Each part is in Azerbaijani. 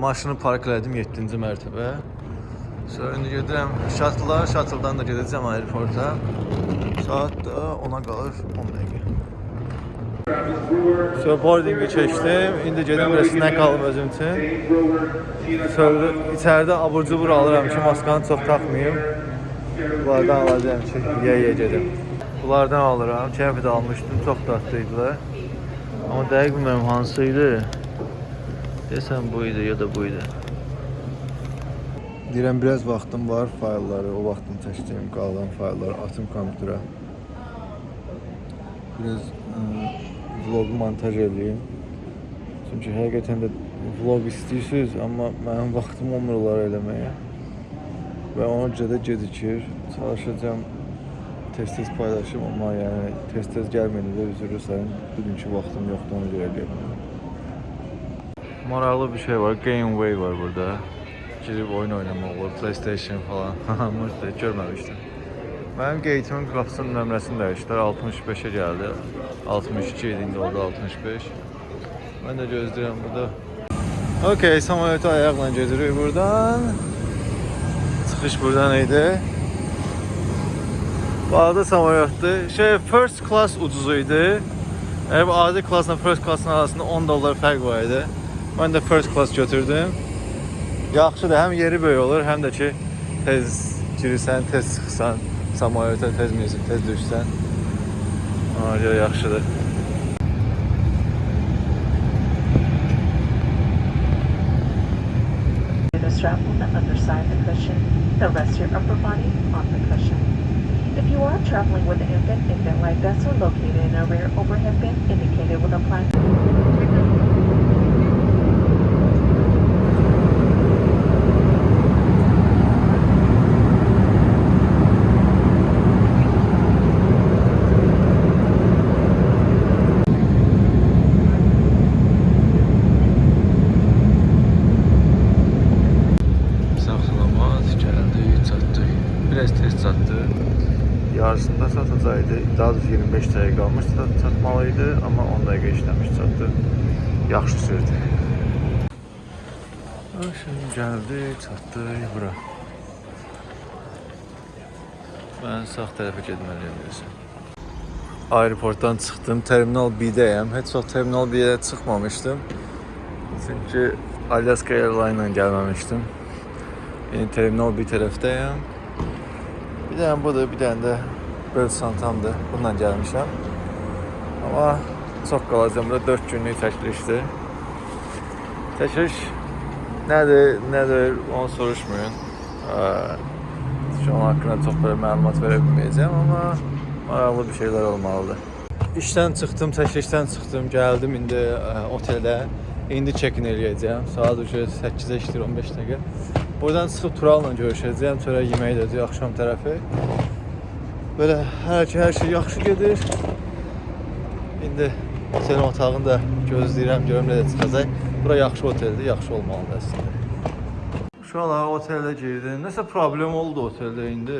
Maşını park elədim 7-ci mərtəbə. Sonra indi gedirəm şatla, şatıldan da gedəcəm aeroporta. Saat da 10-a qalır 10 dəqiqə. So boardingi keçdim. İndi gedim resimdən qalım özüm üçün. Sonra içəridə abur cubur alıram ki, maskanı çox taxmayım. Bunlardan alacağım ki, yeyə gedim. Bunlardan alıram. Keyfi də almışdım, çox dadlıydılar. Amma dəqiq bilmirəm hansı idi. Desəm bu idi ya da bu idi. Deyirəm biraz vaxtım var, faylları, o vaxtım çəkdiyim qalan faylları atım kompüterə. Biraz vlogu montaj edeyim. Çünki həqiqətən də vlog istəyirsiniz, amma mənim vaxtım olmur onları eləməyə. Və ona görə də gecikir. Çalışacağam tez-tez paylaşım, amma yəni tez-tez gəlməyəndə də üzr istəyirəm. Bugünkü vaxtım yoxdur, ona görə gəlmirəm. Maraqlı bir şey var, Gameway var burada. Girib oyun oynamaq olur, PlayStation falan. Amma görməmişdim. Mənim qeytimin qapısının nömrəsini dəyişdilər, 65-ə gəldi. 62 idi, indi oldu 65. Mən də gözləyirəm burada. Okay, samolyota ayaqla gedirik buradan. Çıxış buradan idi. Bu arada samolyotdur. Şey, first class ucuz idi. Eğer bu adi classla first classın arasında 10 dollar fərq var idi. Mən də first class götürdüm. Yaxşıdır, həm yeri böyük olur, həm də ki tez girirsən, tez çıxsan, samolyota tez minirsən, tez düşsən. Ona görə yaxşıdır. Traveling with an infant, infant light vests located in a rear overhead bin indicated with a plaque. Daha doğrusu 25 dəqiqə qalmış çat- çatmalı idi, amma 10 dəqiqə işləmiş çatdı. Yaxşı sürdü. Şimdi gəldi, çatdı bura. Mən sağ tərəfə getməliyəm deyəsən. Aeroportdan çıxdım, Terminal B-dəyəm. Heç vaxt Terminal B-yə çıxmamışdım. Çünki Alaska Airlines ilə gəlməmişdim. Yəni Terminal B tərəfdəyəm. Bir dənə budur, bir dənə də bel çantamdır. Bununla gəlmişəm. Amma çox qalacağam. Burada 4 günlük çəkilişdir. Çəkiliş nədir, nədir onu soruşmayın. Ə, Şu an haqqında çox belə məlumat verə bilməyəcəm, amma maraqlı bir şeylər olmalıdır. İşdən çıxdım, çəkilişdən çıxdım, gəldim indi ə, otelə. İndi check-in eləyəcəm. Saat uje 8-ə işləyir 15 dəqiqə. Buradan çıxıb Turalla görüşəcəyəm. Sonra yemək edəcəyik axşam tərəfi. Belə hər ki hər şey yaxşı gedir. İndi otelin otağını da gözləyirəm, görüm necə çıxacaq. Bura yaxşı oteldir, yaxşı olmalıdır əslində. Uşaqlar otelə girdim. Nəsə problem oldu oteldə indi.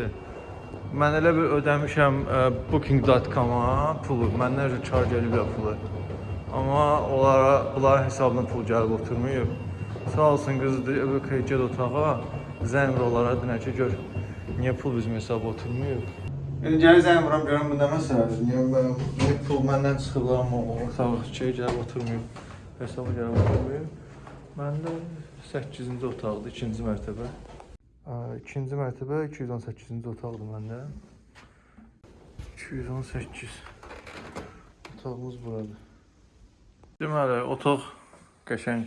Mən elə bir ödəmişəm ə, booking.com-a pulu. Məndən öncə charge ediblər pulu. Amma onlara bunların hesabına pul gəlib oturmayıb. Sağ olsun qızdır, öbür get otağa. Zəng onlara dinə ki, gör niyə pul bizim hesaba oturmayıb. İndi gəlir zəng vuram görüm bu nə məsələdir. Niyə mən niyə pul məndən çıxıblar amma o otaq şey gəlib oturmayıb. Hesaba gəlib oturmayıb. Məndə 8-ci otaqdır, 2-ci mərtəbə. Ə, İkinci mərtəbə 218-ci otaqdır məndə. 218. Otağımız buradır. Deməli, otaq qəşəng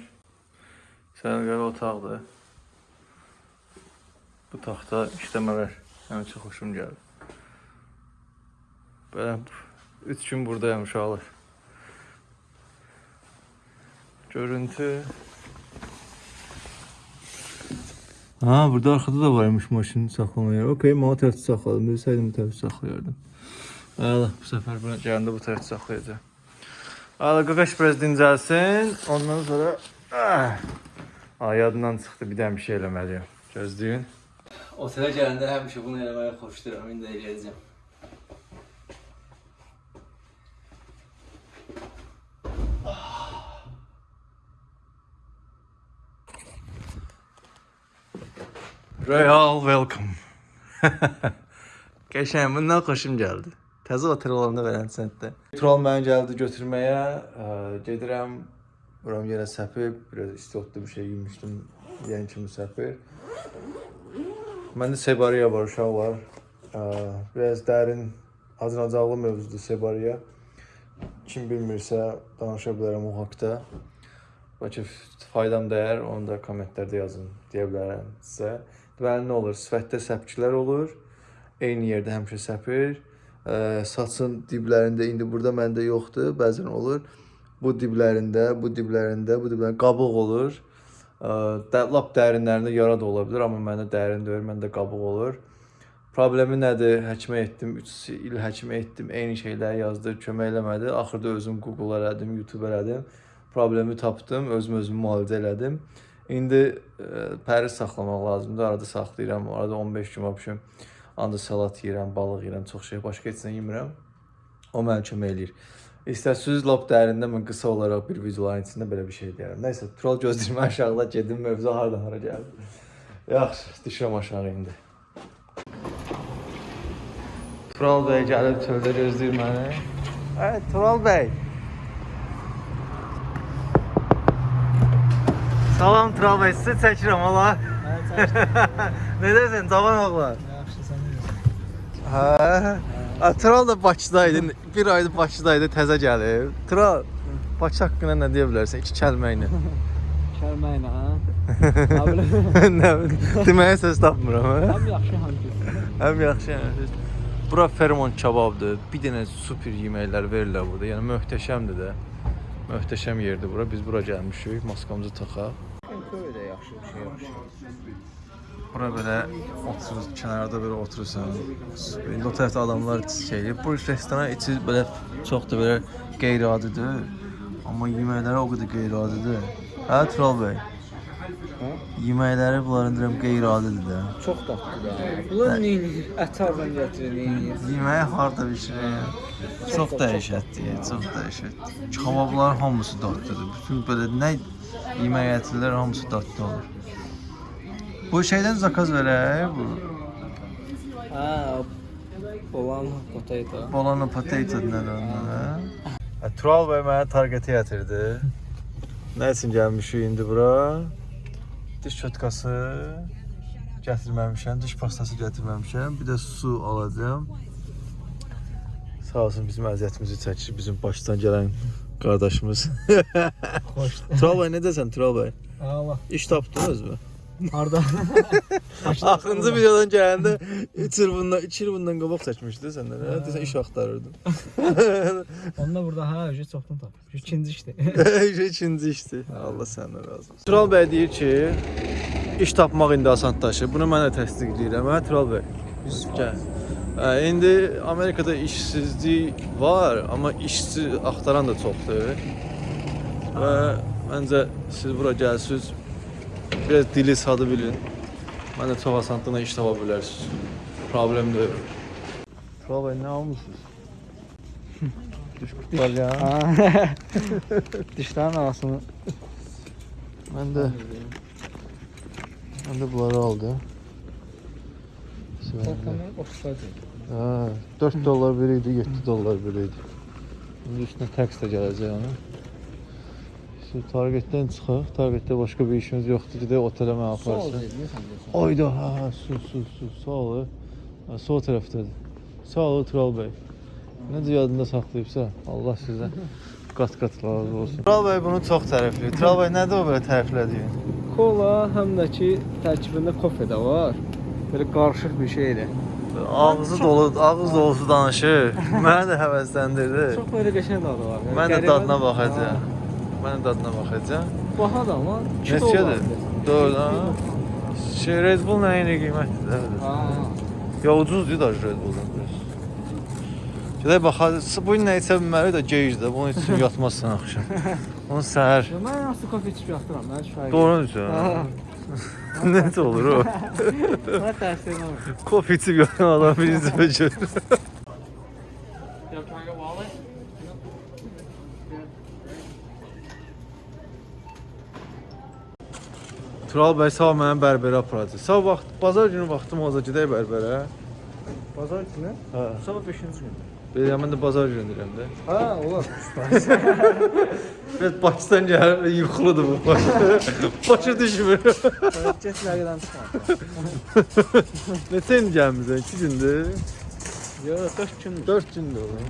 səliqəli otaqdır. Bu taxta işləmələr həmin çox xoşum gəlir. Belə 3 gün buradayam uşaqlar. Görüntü Ha, burada arkada da varmış maşını saxlama yeri. Okey, mənə tərəfdə saxladım. Bilsəydim bu tərəfdə saxlayardım. Əla, bu səfər bura gələndə bu tərəfdə saxlayacağam. Əla, qaqaş biraz dincəlsin. Ondan sonra ah, Ay, yadından çıxdı. Bir dənə bir şey eləməliyəm. Gözləyin. Otelə gələndə həmişə bunu eləməyi xoşlayıram, indi eləyəcəm. Royal welcome. Qəşəng, bundan xoşum gəldi. Təzə otel olanda verən sentdə. Troll məni gəldi götürməyə. Ə, gedirəm. Buram yenə səpib, biraz istotlu bir şey yemişdim. Yəni kimi səpir. Məndə sebariya var, uşaq var. Ə, biraz dərin, acınacaqlı mövzudur sebariya. Kim bilmirsə danışa bilərəm o haqqda. Bəlkə faydam dəyər, onu da kommentlərdə yazın deyə bilərəm sizə. Deməli nə olur? Sifətdə səpkilər olur. Eyni yerdə həmişə səpir. Ə, saçın diblərində indi burada məndə yoxdur, bəzən olur. Bu diblərində, bu diblərində, bu diblərində qabıq olur. Ə, lap dərinlərində yara da ola bilər, amma məndə dərin deyil, məndə qabıq olur. Problemi nədir? Həkimə etdim, 3 il həkimə etdim, eyni şeyləri yazdı, kömək eləmədi. Axırda özüm Google elədim, YouTube elədim. Problemi tapdım, özüm özümü müalicə elədim. İndi ə, pəri saxlamaq lazımdır. Arada saxlayıram, arada 15 gün vəbşim. Ancaq salat yeyirəm, balıq yeyirəm, çox şey, başqa heç nə yemirəm. O mənə kömək eləyir. İstəsiniz lap dərində mən qısa olaraq bir videoların içində belə bir şey deyərəm. Nəysə, troll gözləyirəm aşağıda gedim mövzu hardan hara gəldi. Yaxşı, düşürəm aşağı indi. Tural bəy gəlib çöldə gözləyir məni. Hə, Tural bəy. Salam Tural bəy, sizi çəkirəm ola. Necəsən, cavan oğlan? Yaxşı sən necəsən? Hə. A, Tural da Bakıdaydı. Bir aydır Bakıdaydı, təzə gəlib. Tural, Bakı haqqında nə deyə bilərsən? İki kəlmə ilə. Kəlmə ilə bilim, deməyə söz tapmıram. hə? Həm yaxşı həm pis. Həm yaxşı, həm pis. Bura Fermont kebabdır. Bir dənə super yeməklər verirlər burada. Yəni möhtəşəmdir də. Möhtəşəm yerdir bura. Biz bura gəlmişik, maskamızı taxaq. Köy də yaxşı bir şey yaxşı. Bura belə oturur, kənarda belə oturursan. İndi o tərəfdə adamlar şeydir. Bu restorana içi belə çox da belə qeyri-adidir. Amma yeməkləri o qədər qeyri-adidir. Hə, Tural bəy? Hə? Yeməkləri bunların deyirəm qeyri-adidir də. Çox dadlıdır. ha. Bunlar nə edir? Ət hardan gətirir, nə edir? Yeməyi harda bişirir? Çox dəhşətdir, çox dəhşətdir. Kebabların hamısı dadlıdır. Bütün belə nə yemək ətirlər hamısı dadlı olur. Bu şeydən zakaz verək, bu Ha, olan potato. Bolano potato nədir ondan, hə? Hə, Tural bəy mənə targetə gətirdi. Nə üçün gəlmişik indi bura? Diş çotkası gətirməmişəm, diş pastası gətirməmişəm. Bir də su alacağam. Sağ olsun bizim əziyyətimizi çəkir bizim başdan gələn qardaşımız. Tural bəy nə desən Tural bəy? Allah. İş tapdınız mı? Harda? Axırıncı videodan gələndə 3 il bundan 2 il bundan qabaq çəkmişdi səndən. Hə, desən iş axtarırdın. Onda burada ha, ücret çoxdan tapır. İkinci işdir. İkinci işdir. Allah səndən razı olsun. Tural bəy deyir ki, iş tapmaq indi asanlaşır. Bunu mən də təsdiq edirəm. Hə Tural bəy. Yusuf gəl. Hə, indi Amerikada işsizlik var, amma işçi axtaran da çoxdur. Və məncə siz bura gəlsiniz, biraz dili sadı bilin. Mən də çox asanlıqla iş tapa bilərsiniz. Problem deyil. Bəy, nə almısınız? Düş qurtar ya. Dişlərin arasını Mən də mən də bunları aldım. Korkanı oxşadı. Ha, 4 dollar biri idi, 7 dollar biri idi. İndi üstünə tax da gələcək onun. Şu Targetdən çıxaq. Targetdə başqa bir işimiz yoxdur. Gedək otelə mənə aparsın. Ayda, ha, ha, su, su, su, sağ ol. Sol tərəfdədir. Sağ ol Tural bəy. Necə yadında saxlayıbsa, Allah sizə qat-qat razı olsun. Tural bəy bunu çox tərəfləyir. Tural bəy nədir o belə tərəflədiyin? Kola həm də ki tərkibində kofe də var. Belə qarışıq bir şeydir. Ağzı dolu, ağız dolusu danışır. Məni də həvəsləndirdi. Çox belə qəşəng dadı var. Mən də dadına baxacağam. Mən dadına baxacağam. Ha, Baha da kilo Neçədir? olardı. Doğru ha. Şey Red Bull nə ilə qiymətlidir? Ha. Ya ucuzdur da Red Bulldan biraz. Gedək baxaq. Bu gün nə içə bilməli də gecdə. Bunu içib yatmazsan axşam. Onu səhər. Mən aslı kofe içib yatıram. Mən şahid. Doğru deyirsən. Necə olur o? Mən təsir etmir. Kofe içib yatan adam birinci bəcər. Tural bəy sabah mənə bərbərə aparacaq. Sabah vaxt, bazar günü vaxtım olacaq gedək bərbərə. Bazar günü? Hə. Sabah 5-ci gündür. Belə mən də bazar günü deyirəm də. Ha, olar. Biraz Pakistan gəlir, yuxuludur bu. Başa düşmür. Get ləqədən çıxma. Neçə il gəlmisən? 2 gündür. Yox, 4 gündür. 4 gündür olur.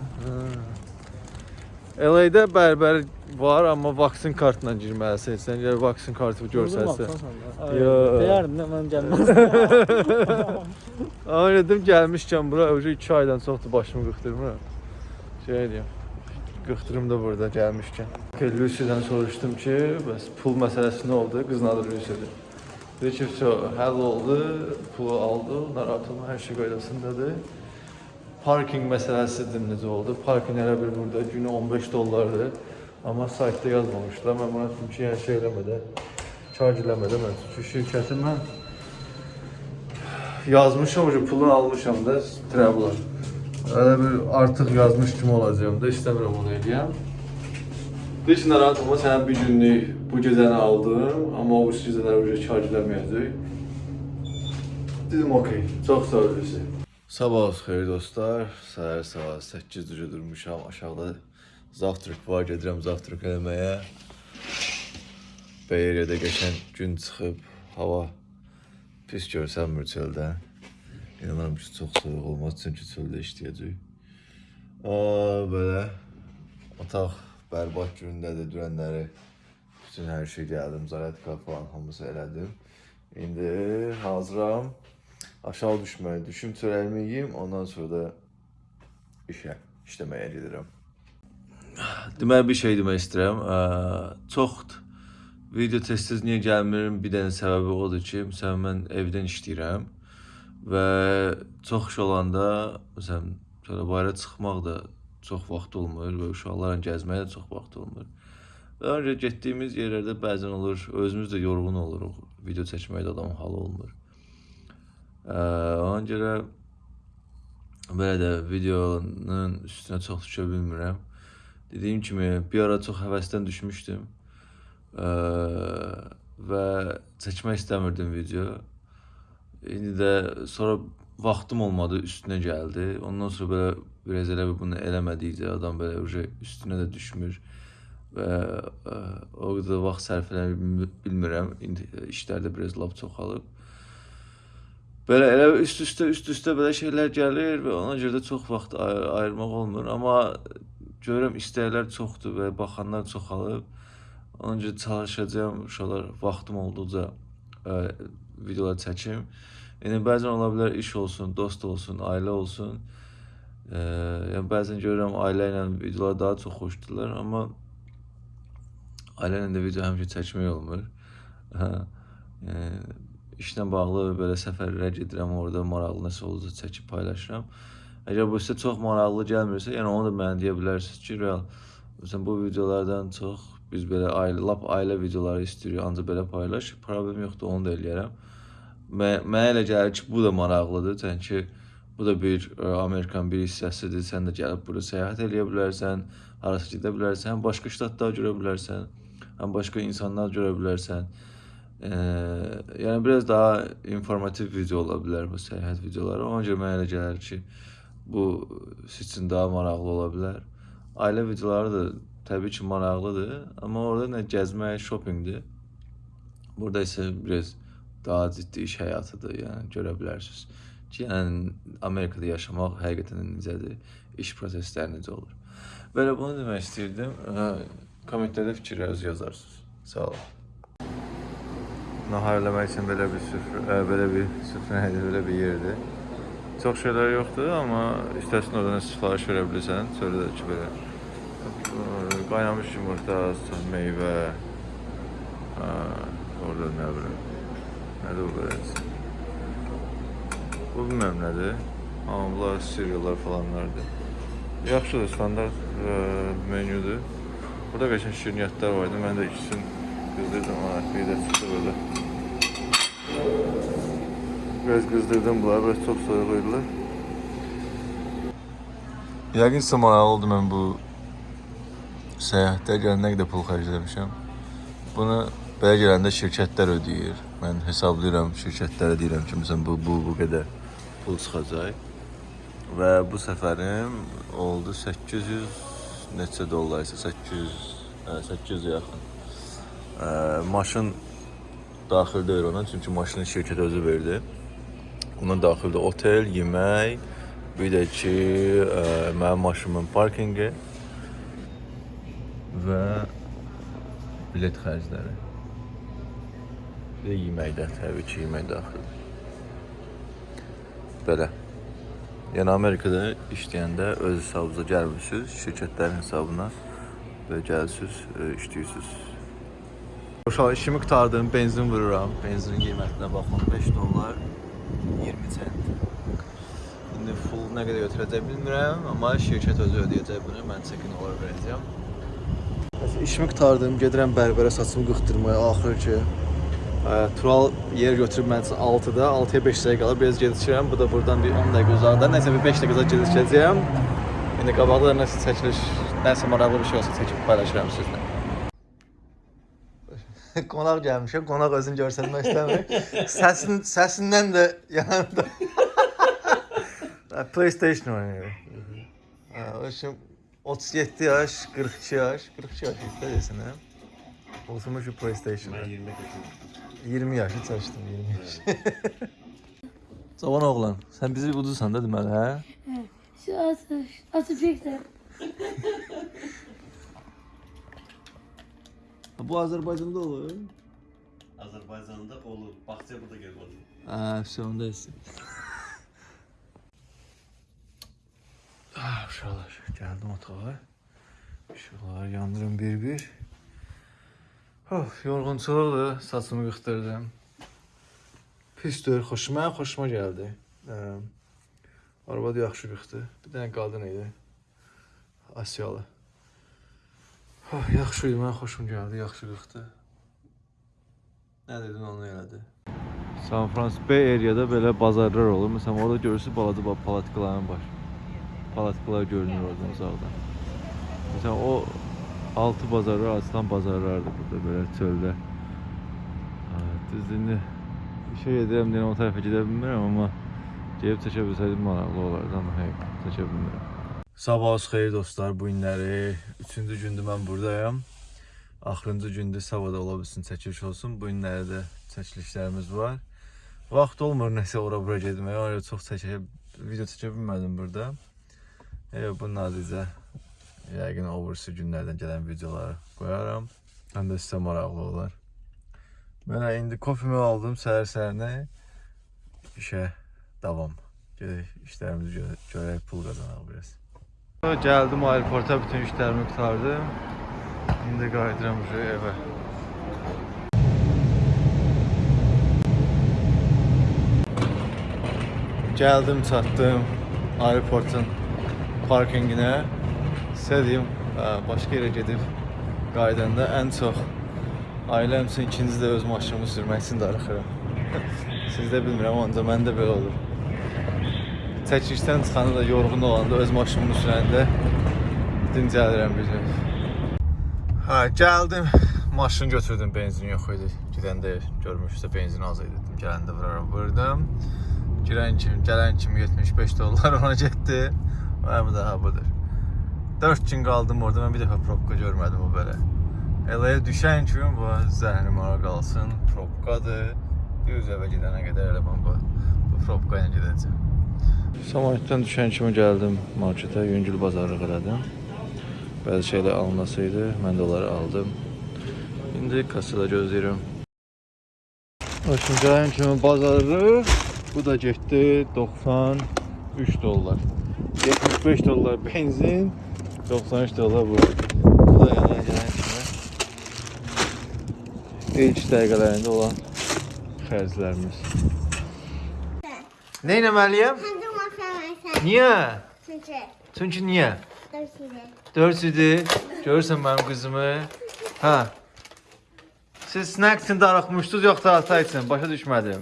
LA-də bərbər var, amma vaksin kartla girməlisən. Sən gəl vaksin kartı görsənsə. Yox. Deyərdim də mən gəlməzdim. Amma dedim gəlmişkən bura öcə 2 aydan çoxdur başımı qıxdırmıram. Şey deyim. Qıxdırım da burada gəlmişkən. Lucy'dən soruşdum ki, bəs pul məsələsi nə oldu? Qızın adı Lucy'dir. Dedi ki, "So, həll oldu, pulu aldı, narahat olma, hər şey qaydasındadır." Parking məsələsidir necə oldu? Parking elə bir burada günü 15 dollardır. Amma saytda yazmamışdılar. Mən buna dedim ki, yəni şey eləmədən, charge eləmədən mən çünki şirkəti mən yazmışam ki, pulunu almışam da travel. Elə bir artıq yazmış kimi olacağam da istəmirəm onu eləyəm. Deyir ki, narahat olma, sənə bir günlük bu gecəni aldım, amma o gecələr uca charge eləməyəcək. Dedim, okey, çox sağ olun. Sabahınız xeyir dostlar. Səhər saat 8 uca durmuşam aşağıda Zavtruk var, gedirəm zavtruk eləməyə. Beyrədə qəşəng gün çıxıb, hava pis görsənmir çöldən. İnanıram ki, çox soyuq olmaz çünki çöldə işləyəcək. Belə otaq bərbad gündədir, dürənləri bütün hər şey gəldim, zaratka falan hamısı elədim. İndi hazıram aşağı düşməyə, düşüm çörəyimi yeyim, ondan sonra da işə, işləməyə gedirəm. Deməli bir şey demək istəyirəm. Çoxdur. Video tez-tez niyə gəlmirim? Bir dənə səbəbi odur ki, məsələn mən evdən işləyirəm və çox iş olanda, məsələn, belə bayıra çıxmaq da çox vaxt olmur və uşaqlarla gəzməyə də çox vaxt olmur. Və öncə getdiyimiz yerlərdə bəzən olur, özümüz də yorğun oluruq. Video çəkmək də adamın halı olmur. Ona görə belə də videonun üstünə çox düşə bilmirəm. Dediyim kimi bir ara çox həvəsdən düşmüşdüm. Ə, və çəkmək istəmirdim video. İndi də sonra vaxtım olmadı, üstünə gəldi. Ondan sonra belə biraz elə bir bunu eləmədikcə adam belə uje üstünə də düşmür və ə, o qədər vaxt sərf bilmi- bilmirəm. İndi işlərdə biraz lap çoxalıb. Belə elə üst-üstə üst-üstə belə şeylər gəlir və ona görə də çox vaxt ay- ayırmaq olmur, amma görürəm istəklər çoxdur və baxanlar çoxalıb. Ona görə çalışacağam uşaqlar vaxtım olduqca ə, videolar çəkim. Yəni bəzən ola bilər iş olsun, dost olsun, ailə olsun. Ə, yəni bəzən görürəm ailə ilə videolar daha çox xoşdurlar, amma ailə ilə də video həmişə çəkmək olmur. Hə. Yəni işlə bağlı belə səfərlərə gedirəm, orada maraqlı nəsə olursa çəkib paylaşıram. Əgər bu sizə çox maraqlı gəlmirsə, yəni onu da mənə deyə bilərsiniz ki, real məsələn bu videolardan çox biz belə ailə, lap ailə videoları istəyirik, ancaq belə paylaş. Problem yoxdur, onu da eləyərəm. Mə- Mənə elə gəlir ki, bu da maraqlıdır, çünki bu da bir ə, Amerikanın bir hissəsidir. Sən də gəlib bura səyahət eləyə bilərsən, harasa gedə bilərsən, həm başqa ştatlar görə bilərsən, həm başqa insanlar görə bilərsən. Ee, yəni biraz daha informativ video ola bilər bu səyahət videoları. Ona görə mənə elə gəlir ki, bu siz üçün daha maraqlı ola bilər. Ailə videoları da təbii ki maraqlıdır, amma orada nə gəzmək, shoppingdir. Burada isə biraz daha ciddi iş həyatıdır, yəni görə bilərsiniz. Ki, yəni Amerikada yaşamaq həqiqətən necədir, iş prosesləri necə olur. Belə bunu demək istəyirdim. Kommentlərdə fikirlərinizi yazarsınız. Sağ olun. Nahar eləmək üçün belə bir süfrə, ə, belə bir süfrə belə bir yerdir. Çox şeylər yoxdur, amma istəsən oradan sifariş verə bilirsən. Sonra da ki belə qaynamış yumurta, meyvə, ə, orada nə bilim. Nədir bu belə? Bu bilmirəm nədir. Amma bunlar cereallar falanlardır. Yaxşıdır, standart ə, menyudur. Burada qəşəng şirniyyatlar var idi. Mən də ikisini qızdırdım ona. Bir də çıxdı böyle. Biraz qızdırdım bunları. Biraz çox soyuq idilər. Yəqin sizə maraqlı oldu mən bu səyahətdə gələn nə qədər pul xərcləmişəm. Bunu Belə gələndə şirkətlər ödəyir. Mən hesablayıram, şirkətlərə deyirəm ki, məsələn bu bu bu qədər pul çıxacaq. Və bu səfərim oldu 800 neçə dollar isə 800 hə, 800 yaxın. Ə, maşın daxil deyil ona, çünki maşını şirkət özü verdi. Ona daxildə otel, yemək, bir də ki, ə, mənim maşınımın parkinqi və bilet xərcləri. Bir də yeməkdə, təbii ki, yemək daxildir. Belə. Yəni Amerikada işləyəndə öz hesabınıza gəlmirsiniz, şirkətlərin hesabına və gəlsiz, e, işləyirsiniz. Uşaq işimi qutardım, benzin vururam. Benzinin qiymətinə baxın, 5 dollar 20 sent. İndi full nə qədər götürəcək bilmirəm, amma şirkət özü ödəyəcək bunu. Mən çekin olaraq verəcəyəm. İşimi qutardım, gedirəm bərbərə saçımı qırxdırmaya axır ki. Tural yer götürüb mən üçün 6-da, 6-ya 5 dəqiqə qalır. Biraz gecikirəm. Bu da buradan bir 10 dəqiqə uzaqda. Nəsə bir 5 dəqiqə gecikəcəyəm. İndi qabaqda da nəsə çəkiliş, nəsə maraqlı bir şey olsa çəkib paylaşıram sizlə. qonaq gəlmişəm. Qonaq özünü göstərmək istəmir. Səsin səsindən də yanında PlayStation oynayır. Ha, o şimdi 37 yaş, 42 yaş, 42 yaş işte desin ha. Oturmuş bir PlayStation'a. 20 yaşındayım. 20 yaşı çalıştım, 20 yaş. Cavan oğlan, sen bizi udursan da deməli, hə? Şu atı, atı çekti. Bu Azərbaycanda olur. Azerbaycan'da olur. Bahçe burada gel olur. Ha, işte onda isim. ah, uşaqlar, gəldim otağa. Işıqları yandırım bir-bir. Of, yorğunçuluqdur, saçımı qıxdırdım. Pisdir, xoşuma, xoşuma gəldi. Ə, arvad yaxşı qıxdı. Bir dənə qadın idi. Asiyalı. Oh, yaxşı idi, mənə xoşum gəldi, yaxşı qıxdı. Nə dedin onu elədi. San Francisco Bay Area'da belə bazarlar olur. Məsələn, orada görürsüz balaca balaca palatkaların var. Palatkalar görünür oradan uzaqdan. Məsələn, o altı bazarlar açılan bazarlardır burada belə çöldə. Düzdür, indi işə gedirəm deyən o tərəfə gedə bilmirəm, amma gedib çəkə bilsəydim maraqlı olardı, amma hey, çəkə bilmirəm. Sabahınız xeyir dostlar, bu günləri 3-cü gündür mən buradayam. Axırıncı gündür Savada ola bilsin çəkiliş olsun. Bu günlərdə də çəkilişlərimiz var. Vaxt olmur nəsə ora-bura getməyə. Ona çox çəkə video çəkə bilmədim burada. Elə bu nadicə yəqin o birisi günlərdən gələn videoları qoyaram. Həm də sizə maraqlı olar. Mən indi kofemi aldım səhər-səhərinə. İşə davam. Gedək işlərimizi görə görək, pul qazanaq biraz. Gəldim aeroporta, bütün işlərimi qurtardım. İndi qayıdıram evə. Gəldim, çatdım aeroportun parkinginə. Sizə deyim, ə, başqa yerə gedib qayıdanda ən çox ailəm üçün ikinci də öz maşınımı sürmək üçün darıxıram. Siz də bilmirəm, ancaq məndə belə olur. Çəkilişdən çıxanda da yorğun olanda öz maşınımı sürəndə dincəlirəm bir gün. Hə, gəldim. Maşın götürdüm, benzin yox idi. Gedəndə görmüşsə benzin az idi. Dedim, gələndə vuraram, vurdum. Girən kimi, gələn kimi 75 dollar ona getdi. Və bu da ha budur. 4 gün qaldım orada. Mən bir dəfə probka görmədim o belə. Eləyə düşən kimi bu zəhrim ara qalsın. Probkadır. Düz evə gedənə qədər elə mən bu, bu probka ilə gedəcəm. Samolyotdan düşən kimi gəldim marketə, yüngül bazarlıq elədim. Bəzi şeylər alınması idi, mən də onları aldım. İndi kassada gözləyirəm. Başım gələn kimi bazarı, bu da getdi 93 dollar. 75 dollar benzin, 93 dollar bu. Bu da yana gələn kimi ilk dəqiqələrində olan xərclərimiz. Nə etməliyəm? Niyə? Çünkü Çünki niyə? dövsüde. 4 idi. Görürsən mənim qızımı? Hə. Siz snack üçün darıxmışdınız yoxsa ata üçün? Başa düşmədim.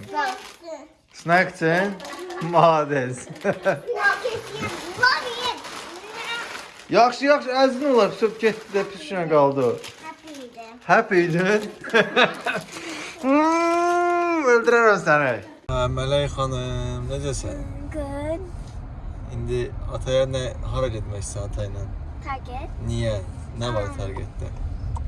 Snack üçün? Ye. yaxşı, yaxşı, əzin olar. Söp getdi də pis günə qaldı. Happy idin? Hmm, Öldürərəm səni. Mələk xanım, necəsən? Good. İndi ataya nə hara getmək istəyirsən ata ilə? Target. Niyə? Nə var targetdə?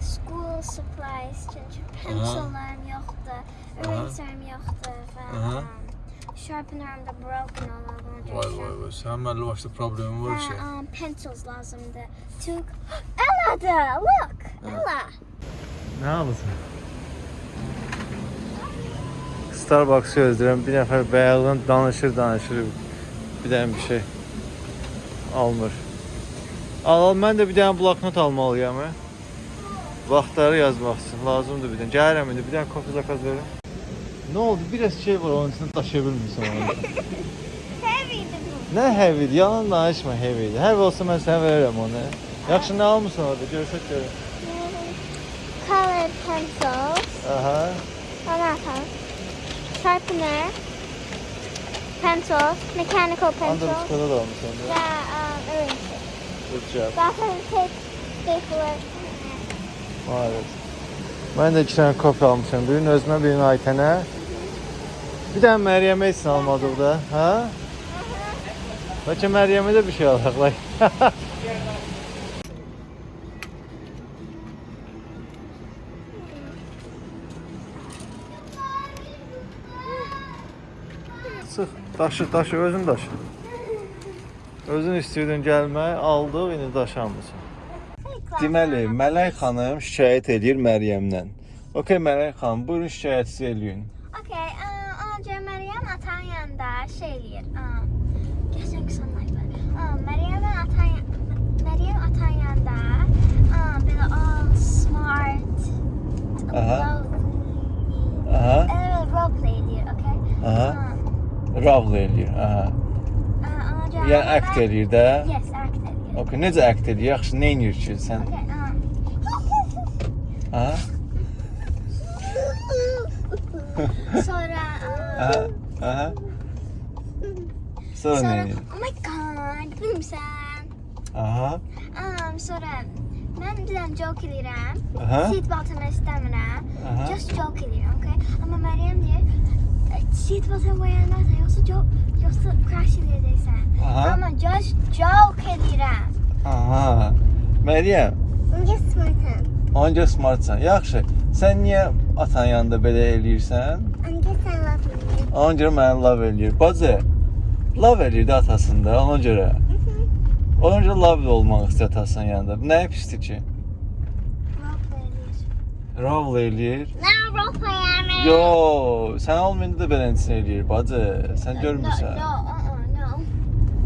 School supplies. Çünkü pencillarım yoktu. Eraser'ım yoktu. Aha. Ve sharpener'ım da broken olan. Vay vay vay. Sən mənlə başda problemin var ki. Ve um, pencils lazımdı. Took Ella da look. Ella. Nə alırsan? Starbucks gözləyirəm. Bir nəfər bayaqdan danışır, danışır. Bir dənə bir şey almır. Al, al mən də bir dənə bloknot almalıyam. Vaxtları yazmaq üçün lazımdır bir dənə. Gəlirəm indi bir dənə kofe zakaz verim. Nə oldu? Biraz şey var onun üçün daşıya bilmirsən onu. Nə heavy? Yalan danışma heavy. Heavy olsa mən sənə verərəm onu. Yaxşı nə almısan orada? Görsək görək. Colored pencils. Aha. Another. Sharpener. Pencils. Mechanical Under pencils. çikolata da almışsan. Ve um, eraser. Good job. Gaffer tape. Stapler. Evet. Mən də iki dənə kofe almışam. Birini özümə, birini Aytənə. Bir dənə Məryəmə üçün almadıq da, hə? Bəlkə Məryəmə də bir şey alaq. Like. Sıx, daşı, daşı, özün daşı. Özün istəyirdin gəlmək, aldıq, indi daşanmısan. Deməli, Mələk xanım şikayət edir Məryəmdən. Okay, Mələk xanım, buyurun şikayətinizi eləyin. Okay, um, önce Meryem atan yanında. Um, geçen sonlar um, Meryem atan Meryem atan yanında um, böyle all smart. Aha. lovely. Aha, Evet, role play ediyor, okay? aha. Ravl eləyir, aha. Yəni act eləyir də. Yes, act ediyor. Okay, necə act eləyir? Yaxşı, nə edir ki sən? Okay, Aha, sonra aha, aha. Sonra nə sonra edir? oh my god, bilmirsən. Aha, Um, sonra mən bir dənə joke eləyirəm. aha, Seat beltımı istəmirəm. Just joke eləyirəm, okay? Amma Məryəm deyir, "E, seat beltını qoyanlarsa yoxsa joke, yoxsa crash eləyəcəksən. Aha, Amma just joke eləyirəm. aha. Məryəm, Onca smartım. onca smartsan. Yaxşı. Sən niyə atan yanında belə eləyirsən? Onca sən lafını. Ona görə məni love eləyir. Bacı, love eləyir də atasında, ona görə. Ona görə love olmaq istəyir atasının yanında. Nə pisdir ki? Love eləyir. Nə role play Yo, sən olmayanda da belənçini eləyir, bacı. Sən görmürsən. No, uh-uh, no.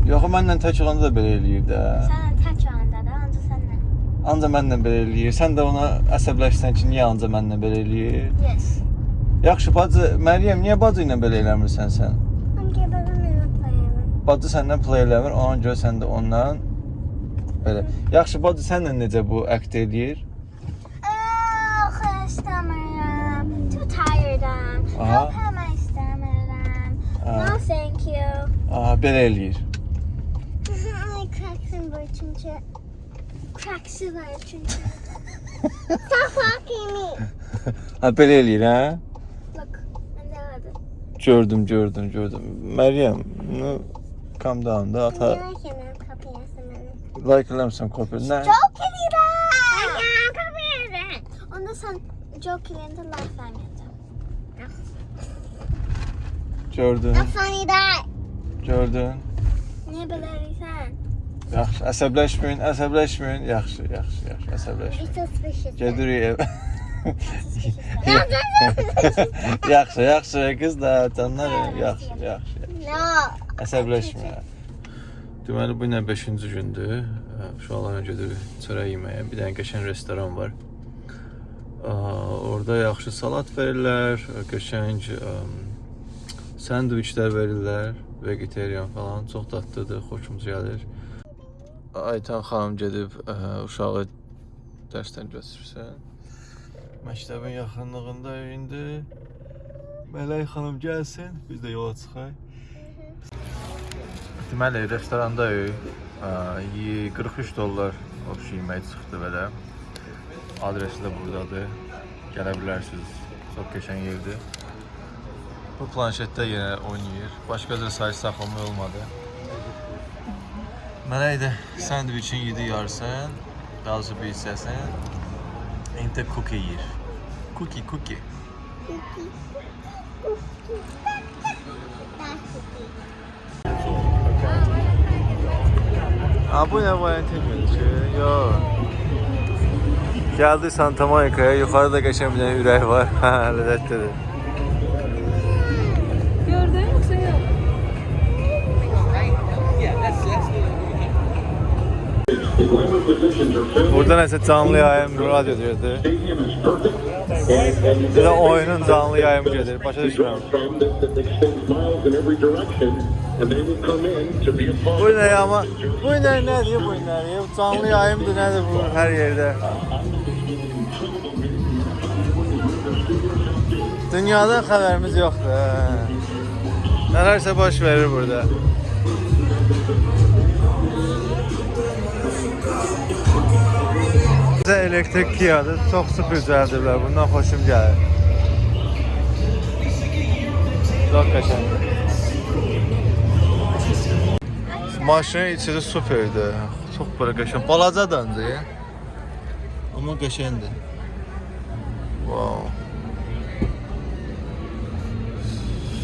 Yox, mənlə tək olanda da belə eləyir də. Sən tək anda da, ancaq sənlə. Anca mənlə belə eləyir. Sən də ona əsəbləşsən ki, niyə anca mənlə belə eləyir? Yes. Yaxşı, bacı, Məryəm, niyə bacı ilə belə eləmirsən sən? Onca babam ilə playamam. Bacı səndən play eləmir, ona görə sən də ondan belə. Yaxşı, bacı sənlə necə bu act eləyir? Oh, istəmirəm. Too tired'am. Aha. Help hemen istəmirəm. Aha. No, thank you. Aha, belə eləyir. Ay, cracksın var çünkü. Cracks'ı var çünkü. Stop fucking me. Ha, belə eləyir, hə? Look, ben de aradım. Gördüm, gördüm, gördüm. Məryəm, no, calm down da ata. Niye hemen kapıyasın beni? Like eləmirsən kopya. Nə? Joke eləyirəm. Ay, kapıyasın. Onda sen joke eləyəndə life verməyəcəm. Gördün, funny that. gördün. Niyə belə eləyirsən? Yaxşı, əsəbləşməyin, əsəbləşməyin. Yaxşı, yaxşı, yaxşı, əsəbləşməyin. Gedirik ev. yaxşı, yaxşı, qız da canlar, yaxşı, yaxşı. No. Əsəbləşmə. Deməli bu ilə 5-ci gündür. Uşaqlarla gedirik çörək yeməyə. Bir dənə qəşəng restoran var. Orada yaxşı salat verirlər, qəşəng sandviçlər verirlər, vegetarian falan. Çox dadlıdır, xoşumuz gəlir. Aytan xanım gedib ə, uşağı dərsdən götürsən. Məktəbin yaxınlığında indi. Mələk xanım gəlsin, biz də yola çıxaq. Deməli, restorandayıq. Ə, yi- 43 dollar obş yemək çıxdı belə. Adresi də buradadır. Gələ bilərsiniz. Çox qəşəng yerdir. Bu planşetdə yenə oynayır. Başqa da sayı saxlamaq olmadı. Mənə idi sandviçin yedi yarısın, daha doğrusu bir hissəsin. İndi də cookie yeyir. Cookie, cookie. Ha bu nə Valentin günü? Yox. Gəldi Santa Monica'ya. Yuxarıda qəşəng bir dənə ürək var. Hə, ləzzətlidir. Gördün yoksa yok? Burada nəsə canlı yayım radio gedir. Bir də oyunun canlı yayımı gedir. Başa düşmürəm. Bu nə ya ama? Bu nə nədir bu nə? Canlı yayımdır nədir bu hər yerdə? Dünyadan xəbərimiz yoxdur. hə. Nələrsə baş verir burada. Bizə elektrik Kia'dır. Çox super düzəldiblər. Bundan xoşum gəlir. Çox qəşəngdir. Maşının içi superdir. Çox belə qəşəng. Balacadandır. Amma qəşəngdir. Wow.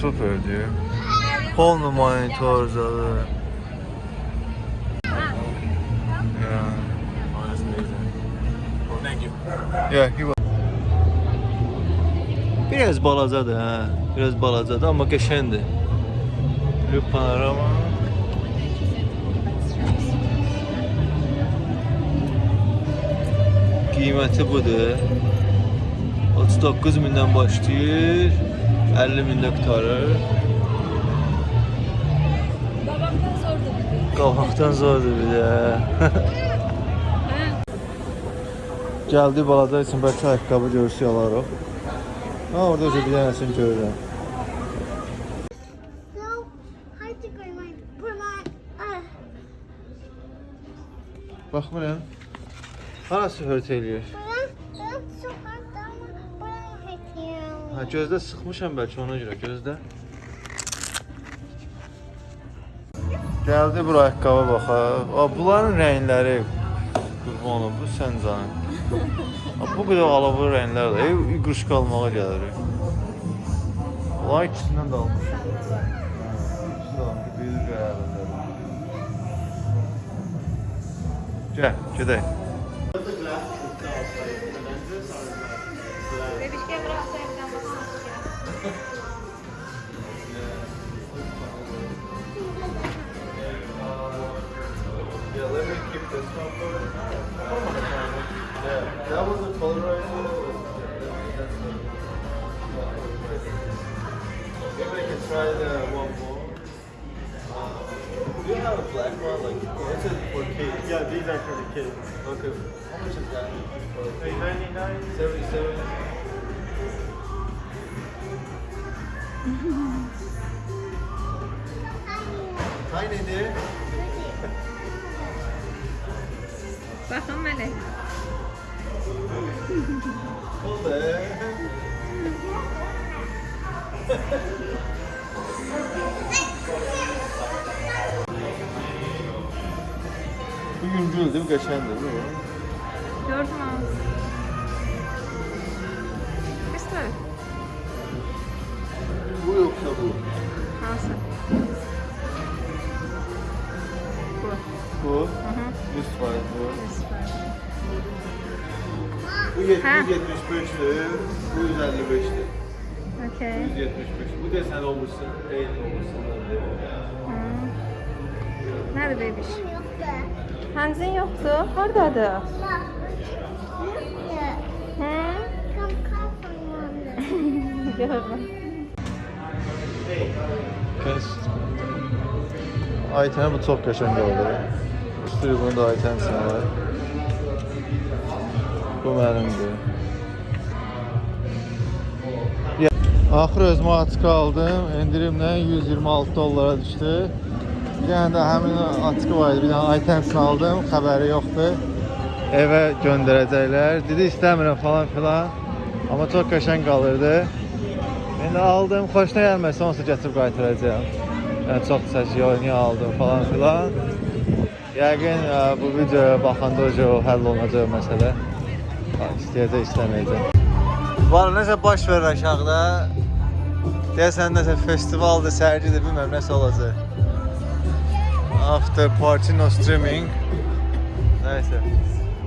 Superdir. Polnu monitor zadı. Yeah. Yeah, he was. Biraz balacadır hə. Biraz balacadır amma qəşəngdir. Lüp panorama. Qiyməti budur. 39 mindən başlayır. 50 mində qutarır. Babamdan sordum. Qalmaqdan zordur bir də. Gəldi balaca üçün bəlkə ayaqqabı görsü alarıq. Ha, orada özü bir dənəsini görürəm. No, hard to go my put my uh Baxmıram. Harası hört eləyir? bana Ha, gözdə sıxmışam bəlkə ona görə, gözdə. Gəldi bura ayaqqabı baxaq. A, bunların rəngləri qurban olum, bu sən canın. A, bu qədər alovlu rənglər də, ev iqruşka almağa gəlir. Bunların ikisindən də almışam. İkisi də almışam, bir qəyərində. Gəl, gedək. Evden bakmak Yeah, let me keep this one for Yeah, that was a polarizer. Maybe I can try the one more. Do you have a black one? Like, oh, this is for kids. Yeah, these are for the kids. Okay. How much is that? Eight ninety nine. Seventy-seven. Hi, Nene. Bakın Melek. Oldu. Bu yüncül değil mi? Kaşandı değil mi? 175'tü. Bu 155'ti. Okey. 175. Bu desen olmuşsun. Değil olmuşsun. Hı. Nerede bebiş? Yok be. Hanzin yoktu. Haradadır? Bak. Yeah. Hı? Come come from Gördüm. Kes. Ayten bu çok qəşəng oldu. Üstü bunu da Ayten var. Bu mənimdir. Axır özümə atka aldım. Endirimlə 126 dollara düşdü. Bir dənə də həmin atkı var idi. Bir dənə Aytensin aldım. Xəbəri yoxdur. evə göndərəcəklər. Dedi istəmirəm falan filan. Amma çox qəşəng qalırdı. İndi aldım, xoşuna gəlməsə onsuz gətirib qaytaracağam. Yəni çox çəkiyor, niyə aldım falan filan. Yəqin ə, bu videoya baxanda o həll olunacaq məsələ. İstəyəcək, istəməyəcək. Var nəsə baş verir aşağıda. Deyəsən nəsə festivaldır, sərgidir, bilmirəm nəsə olacaq. After party no streaming. Nəysə.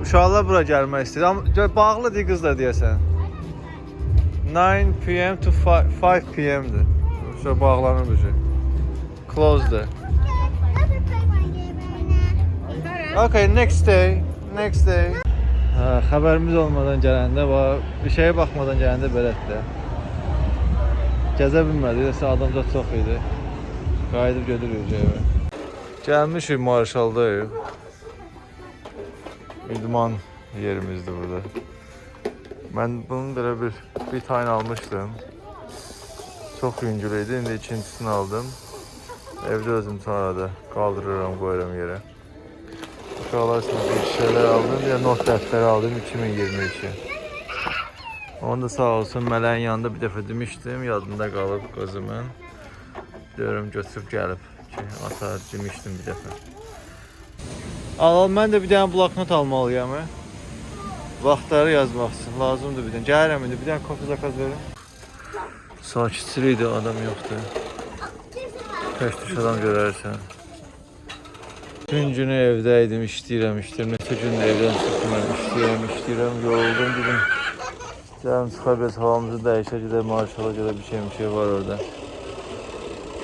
Uşaqlar bura gəlmək istəyir. Amma bağlıdır qızlar deyəsən. 9 p.m. to 5, 5 p.m.'dir. Uşaq bağlanır bu şey. Now. Okay, next day. Next day. Hə, xəbərimiz olmadan gələndə və bir şeyə baxmadan gələndə belədir. Gəzə bilmədik, isə adamca çox idi. Qayıdıb gedirik evə. Gəlmişik Marşaldayıq. İdman yerimizdir burada. Mən bunun belə bir bir tane almışdım. Çox yüngül idi. İndi ikincisini aldım. Evdə özüm sonra da qaldırıram, qoyuram yerə. Uşaqlar üçün bir şeylər aldım. Bir də not dəftəri aldım 2022. Onu da sağ olsun mələyin yanında bir dəfə demişdim, yadında qalıb qızımın. Diyorum götürüb gəlib ki, ata demişdim bir dəfə. Al, mən də bir dənə bloknot almalıyam. hə? Vaxtları yazmaq üçün lazımdır bir dənə. Gəlirəm indi bir dənə kofe zakaz verin. Sakitçilik idi, adam yoxdur. Tək düş adam görərsən. Gün günü evdə idim, işləyirəm, işləyirəm. Neçə gündür evdən çıxmıram, işləyirəm, işləyirəm. Yoruldum dedim. Gəlin çıxar biraz havamızı dəyişək, gedək marşala görə bir şey, bir şey var orada.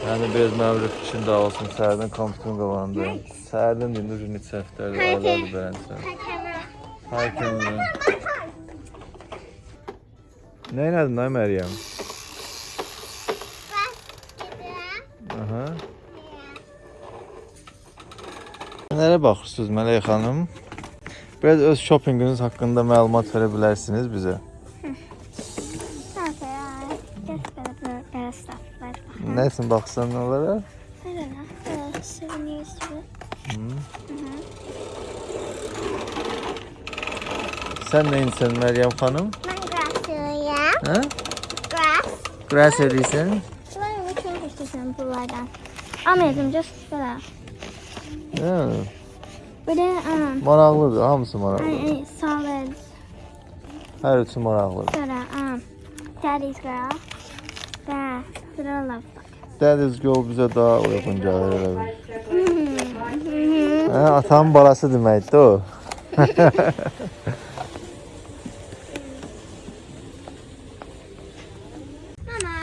Yəni biraz mənim rıfışım dağılsın, səhərdən kompüterin qabağında. Səhərdən deyim, dur neçə həftədir, aylardır bələnsən. Hi, camera. Hay kendine. Ne inadın lan Meryem? Aha. Nələrə baxırsınız Mələk xanım? Biraz öz shoppinginiz haqqında məlumat verə bilərsiniz bizə. Baxsan nə souvenirs to it. Sən nə insən Məryəm xanım? Hə? Grass. Grass edirsən? Should I which one is this one? Blue down. Almayacağım just for that. Hə. Bir um, Maraqlıdır, hamısı maraqlı. I ate solids. Hər üçü maraqlıdır. Sonra um, Daddy's girl. That little love bug. Daddy's Girl bizə daha uyğun gəlir elə bil. Hə, atamın balası deməkdir o. Mama,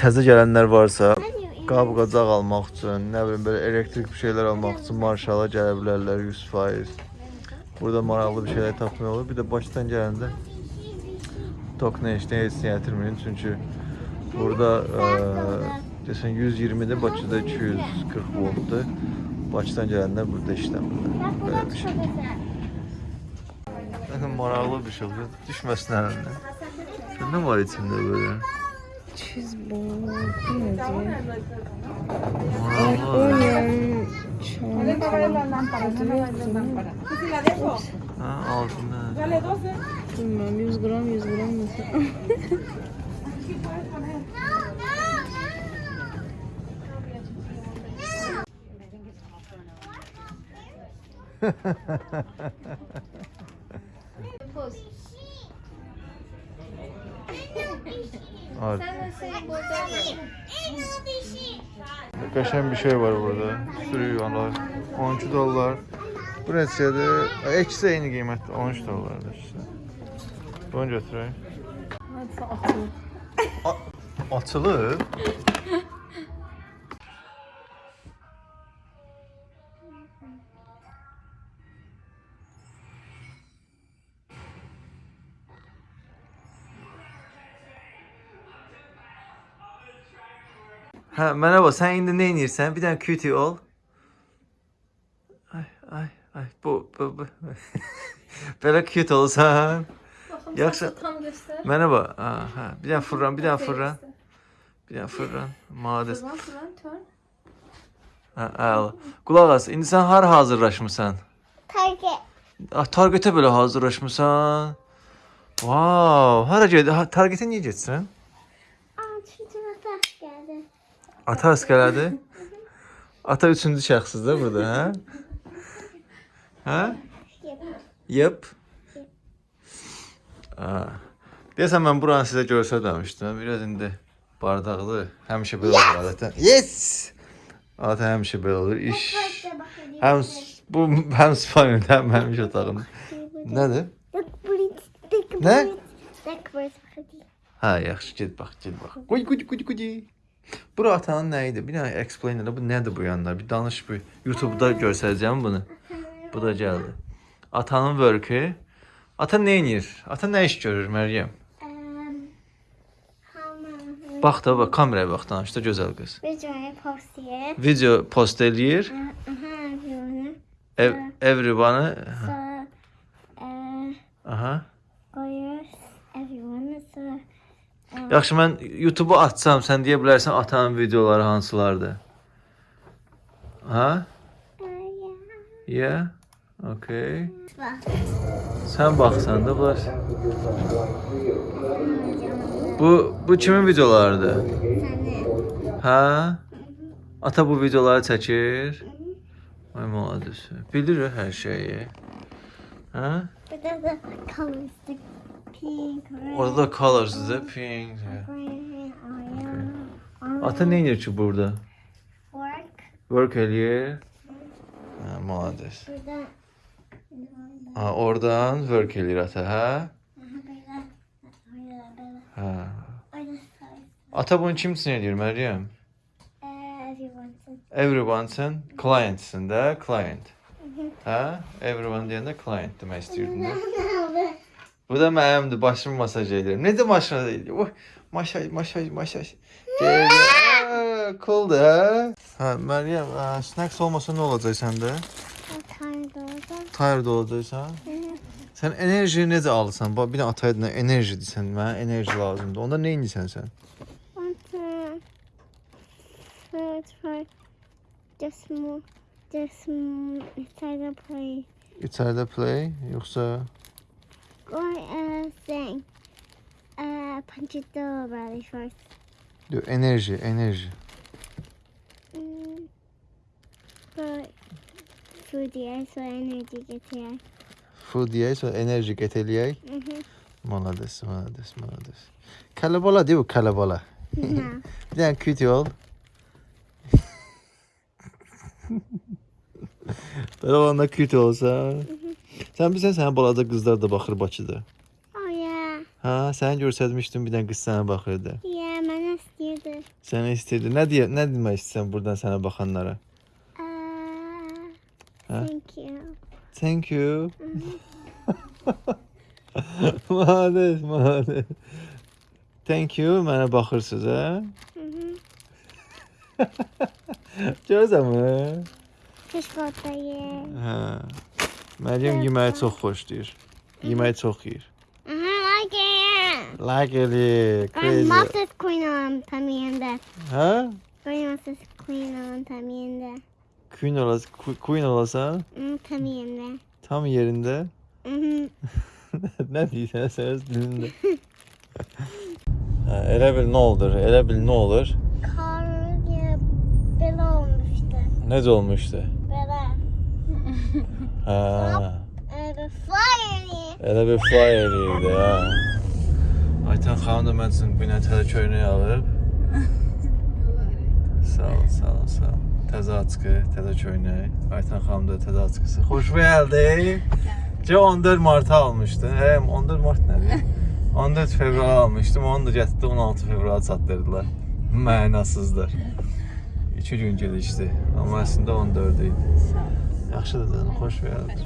Təzə gələnlər varsa, qab-qacaq almaq üçün, nə bilim belə elektrik bir şeylər almaq üçün marşala gələ bilərlər 100%. Burada maraqlı bir şeylər tapmaq olur. Bir də başdan gələndə tok nə işdə heç nə gətirməyin çünki burada ə, desən 120-də Bakıda 240 voltdur. Bakıdan gələnlər burada işləmirlər. Belə bir şey. Maraqlı bir şey olur. Düşməsin əlindən. Nə var içində böyle? Maraqlı. Ha, altında. Bilmem 100 gram 100 gram mesela. Var. Ain't no fishy. Qəşəng bir şey var burada. Sürü yuvarlar. 12 dollar. Bu neçədir? E, İkisi eyni qiymətdir. 13 dollardır ikisi. Bunu götürək. A- Açılıb? Hə, mənə bax, sən indi nə edirsən? Bir dənə cutie ol. Ay, ay, ay. Bu, bu, bu. Belə cute olsan. Yaxşı. Tam göster. Mənə bax. Ha, hə. Bir dənə fırlan, bir dənə fırlan. Bir dənə fırlan. Madəs. Fırlan fırlan turn. Hə, əla. Qulaq as, indi sən hara hazırlaşmısan? Target. Ah, Targetə belə hazırlaşmısan? Wow, hara gedir? Ha, Targetə niyə getsən? Aa çünkü atak geldi. Ata əskələdi. Ata üçüncü şəxsizdir burada, hə? Hə? Yep. Ha. Deyəsən mən buranı sizə göstərməmişdim. Biraz indi bardaqlı. Həmişə belə olur adətən. Yes! Adətən həmişə belə olur. İş həm s- bu həm spanyol, həm həmişə otağında. Nədir? Ne? Hə, yaxşı, get bax, get bax. Qoy, qoy, qoy, qoy. Bura atanın nə idi? Bir dənə explain elə bu nədir bu yanlar? Bir danış bu. YouTube-da göstərəcəm bunu. Bu da gəldi. Atanın work'ü. Ata nə edir? Ata nə iş görür Məryəm? Bax da bax kameraya bax danış da gözəl qız. Videoyu post here. Video post eləyir. Aha, everyone. Ev, everyone. So, uh, Aha. koyuyoruz. Everyone. So, Yaxşı mən YouTube-u açsam, sən deyə bilərsən atanın videoları hansılardır? Ha? yeah. Okay. Sən baxsan da bunlar. Bu bu kimin videolarıdır? Hə? Ata bu videoları çəkir. Ay malades. Bilir hər şeyi. Hə? Burada da colors. The pink, red, Orada da colors'dır, pink. green, or yellow. Ata nə edir ki burada? Work. Work eləyir. Hə, malades. Burada. Ha, oradan work eləyir ata, hə? Aha, burada. Burada, burada. Hə. Orada sarı. Ata bunu kim üçün eləyir Məryəm? Uh, everyone's. Everyone'sın, client'sın da, client. Hə? Everyone deyəndə client demək istəyirdin də. Bu da mənimdir, başımı masaj edirəm. Necə masaj edir? Oh, masaj, masaj, masaj. Deyir, "Aa, Cool da. Hə, Məryəm, snacks olmasa nə olacaq səndə? Tired orada. Tired olacaqsan? Sən enerji necə alırsan? Bax, bir də ataya nə enerji desən, mənə enerji lazımdır. Onda nə edirsən sən? For just more, just more inside the play. İçəridə play, yoxsa Or uh, thing. Uh, punch it door really first. yox, enerji, enerji. Mm. But food here, so energy gets here. Food yeyək, sonra enerji qət eləyək. Mhm. Malades, malades, malades. Kələbala deyil bu kələbala. no. Bir dənə küt ol. Belə olanda küt olsa. Sən bilirsən sənin balaca qızlar da baxır Bakıda. Oh yeah. Hə, səni göstərmişdim bir dənə qız sənə baxırdı. Yeah, mən istəyirdi. Səni istəyirdi. Nə deyə, nə demək istəyirsən burdan sənə baxanlara? Uh, Huh? thank you. Thank you. Malades, malades. Thank you, mənə baxırsınız, hə? Kışkırtma yer. Hə. Məryəm yeməyi çox xoşlayır. Yeməyi çox yeyir. Aha, like it. Like eləyir, Ben crazy. Moses Queen on también de. Hə? Soy Moses Queen on también de. Queen olasan, queen olasan Mm, también de. tam yerində. Mhm. nə deyirsən sən öz dilində? hə, elə bil nə olur? Elə bil nə olur? Karya böyle olmuştu. Necə olmuşdu? Hə. Elə bir flyer eləyirdi, hə. Aytan xanım da mən üçün bir nə təzə köynək alıb. Sağ ol, sağ ol, sağ ol. Təzə açqı, təzə köynək. Aytan xanım da təzə açqısı. Xoş gəldi. Ce 14 Mart'a almışdın. Hə, 14 Mart nədir? 14 fevral almışdım. Onu da gətirdi 16 fevral çatdırdılar. Mənasızdır. 2 gün gecikdi. Amma əslində 14 idi. Yaxşıdır canım, xoş gəldin.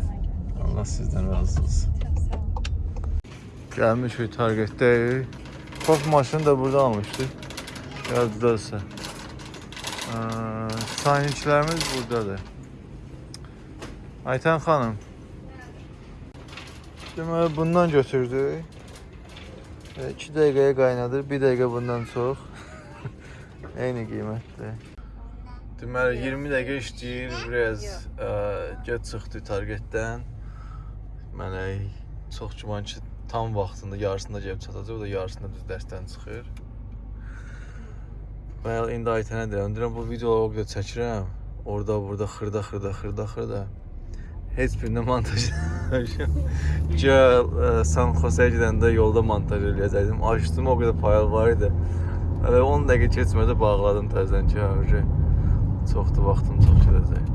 Allah sizdən razı olsun. Gəlmişik Target'dəyik. Bax maşını da burada almışdıq. Yaddadırsa. Sayniçlərimiz buradadır. Ayten xanım. Deməli bundan götürdük. 2 dəqiqəyə qaynadır, 1 dəqiqə bundan çox. Eyni qiymətdir. Deməli 20 dəqiqə işləyir, biraz ə, geç çıxdı Targetdən. Mələk çox güman ki, tam vaxtında yarısında gəlib çatacaq, o da yarısında düz dərsdən çıxır. Mən indi Aytənə deyirəm, deyirəm bu videoları o qədər çəkirəm. Orada, burada xırda, xırda, xırda, xırda. Heç birini montaj. Gəl San Jose gedəndə yolda montaj eləyəcəkdim. Açdım, o qədər fayl var idi. Hələ 10 dəqiqə keçmədi bağladım təzədən ki, hə, çoxdur vaxtım çox gedəcək.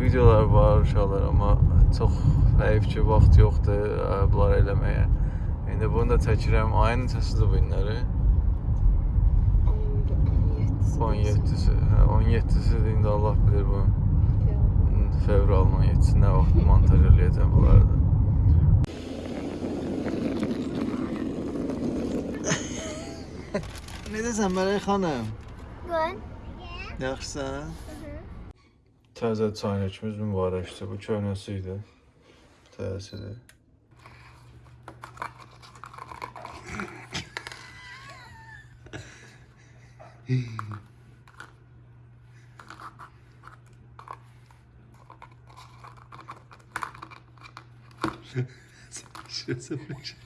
Videolar var uşaqlar, amma çox həyif ki, vaxt yoxdur bunları eləməyə. İndi bunu da çəkirəm. Ayın neçəsidir bu günləri? 17-si. Hə, 17-sidir indi Allah bilir bu. Fevralın 17-si nə vaxt montaj eləyəcəm bunları da. Necəsən Mələk xanım? Good. Yaxşısan? Təzə çaynikimiz mübarəkdir. Bu köhnəsi idi. Təzəsidir. Şurası bak.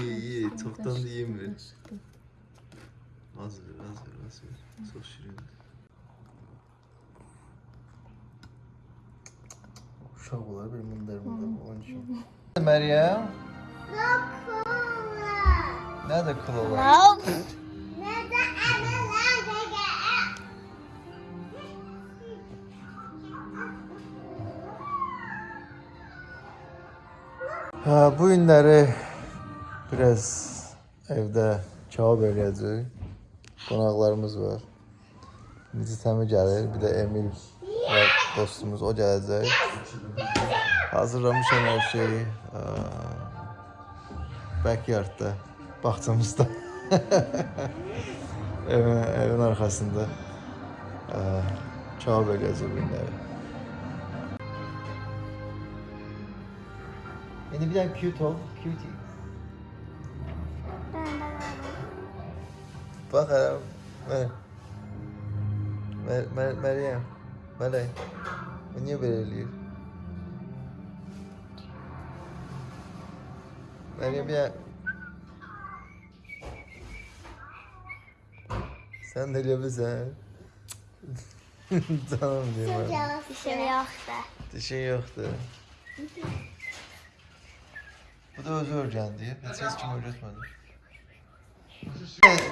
İyi iyi. Çoktan da yiyeyim Az ver, az ver, az ver. Çok şirin. Uşaqlar bir mındar mındar onun için. Meryem, nerede kıl olan? Nope. Nerede analar Ha, bu günləri biraz evdə kebab eləyəcək. Qonaqlarımız var. Necə təmi gəlir, bir də Emil və dostumuz o gələcək. Hazırlamışam hər şeyi. Backyardda, bağçamızda. evin, evin arxasında. Eləyəcək bu günləri. İndi bir dənə cute ol, cutie. Bak hele. Mer Mer Mer Meryem. Melek. Bu niye böyle eləyir? Meryem ya. Sen de eləyebilirsən. Canım diyeyim ben. Dişim yoxdur. Dişin yoktu. Bu da özü öğrendi. Hiç hiç kim öğretmedi.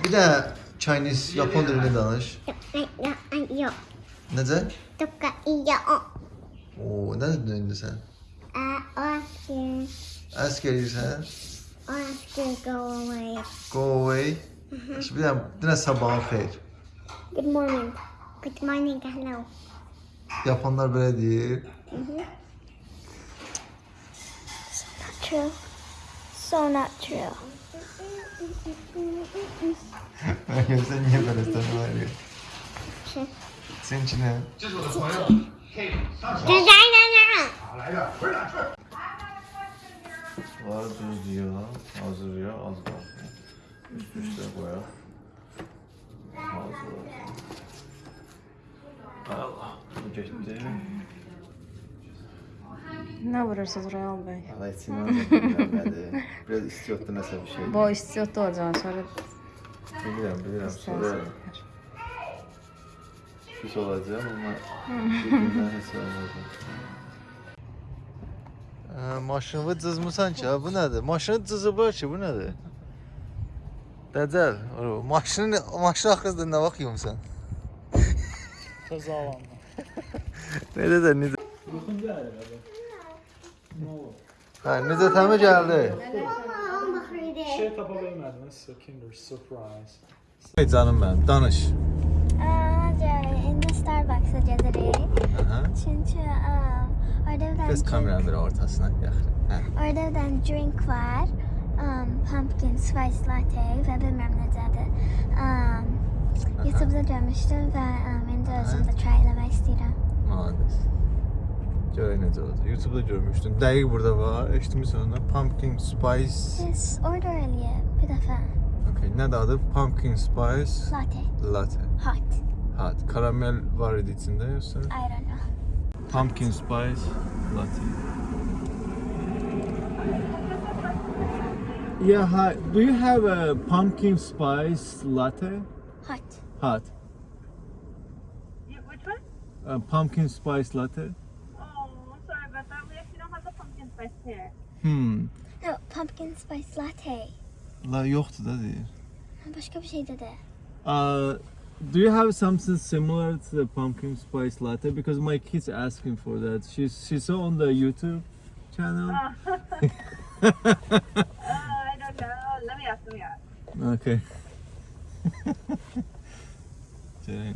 Bir de Chinese, Japon dilini danış. Yok. Necə? Tukka iya o. Oo, nə dedin indi sən? O asker. Ask eləyirsən? O asker go away. Go away. Şimdi bir dənə, bir dənə sabahın xeyir. Good morning. Good morning. Hello. Yapanlar belə deyir. True. So not true. Meryem sen niye böyle sanıyorlar ya? Şey. Senin için ne? Var düz diyor, hazır ya, az var. Üst üste koyar. Hazır var. Allah, geçti. Ne vurursunuz Royal Bey? Allah da bilmedi. Biraz istiyordu nəsə bir şey. Bu istiyordu olacağını sonra Bilirəm, bilirəm. Sonra pis olacağım ama bir gündən heç olmayacaq. Hə, maşını cızmısan ki, bu nədir? Maşını cızıblar ki, bu nədir? Dəcəl, maşını, maşını axırda nə vaxt yumusan? Kaza alanda. Necə də, necə? Yuxun gəlir abi. Hə, necə təmi gəldi? Şey tapa bilmədim, sizə Kinder Surprise. Hey canım mənim, danış. İndi Starbucks'a gedirik. Um, orada bir Kes tane kameranın bir ortasına yaxın. Hə. Orada bir tane drink var. Um, pumpkin spice latte ve bilmem ne dedi. Um, YouTube'da görmüştüm ve um, indi özüm de try eləmək istəyirəm. Malades. Necə olacaq. YouTube-da görmüşdüm. Dəqiq burada var. Eşitmisən onu? Pumpkin spice. Yes, order eləyib bir dəfə. Okay, nədir adı? Pumpkin spice Latte. latte. Hot. Hot. Karamel var idi içində yoxsa? I don't know. pumpkin spice latte. Yeah, hi. Do you have a pumpkin spice latte? Hot. Hot. You, which one? A pumpkin spice latte? Pumpkin spice. Hmm. No, pumpkin spice latte. La yoktu da değil. Başka bir şey dedi. Uh, do you have something similar to the pumpkin spice latte? Because my kid's asking for that. She's she saw on the YouTube channel. Oh, I don't know. Let me ask. Let me ask. Okay. Ceren.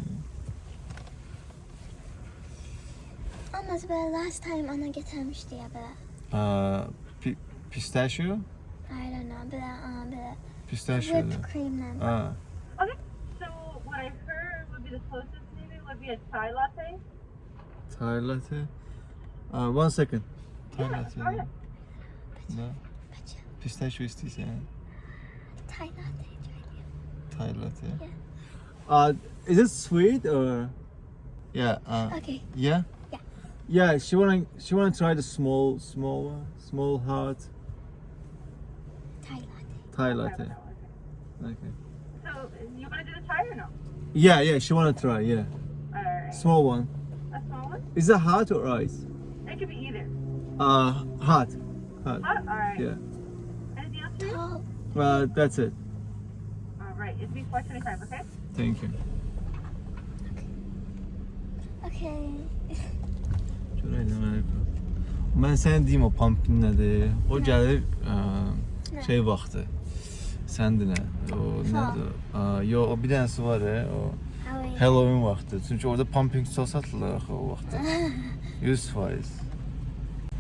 Ama böyle last time ana getirmişti ya böyle. Uh, pi- pistachio? I don't know böyle aa, böyle Pistachio. whipped cream'le. Ah, Okay. So what I heard would be the closest maybe would be a chai latte. Thai latte. Uh, one second. Thai Yeah, latte. alright. No. Pistachio istiysen. Thai latte. Thai latte. Yeah. Uh, is it sweet or? Yeah. Uh, Okay. yeah. Yeah. Yeah. She wanna she wanna try the small small one, small hot Thai latte. Thai Okay, latte. okay. Okay. So you want to do the chai or no? Yeah, yeah. She wanna try. Yeah. Alright. Small one. A small one? Is it hot or ice? It could be either. Uh, hot. Hot. Hot? Alright. Yeah. Anything else? for you? Tall. Uh, that's it. Alright. It's be 425, okay? Thank you. Okay. Görəydim Amerika. Mən sənə deyim o pumpkin nədir? O gəlir ə, Nə? şey vaxtı. Səndə nə? O nədir? Ə, yo, o bir dənəsi var ya, o Halloween vaxtı. Çünki orada pumpkin sos satılır axı o vaxtda. 100%.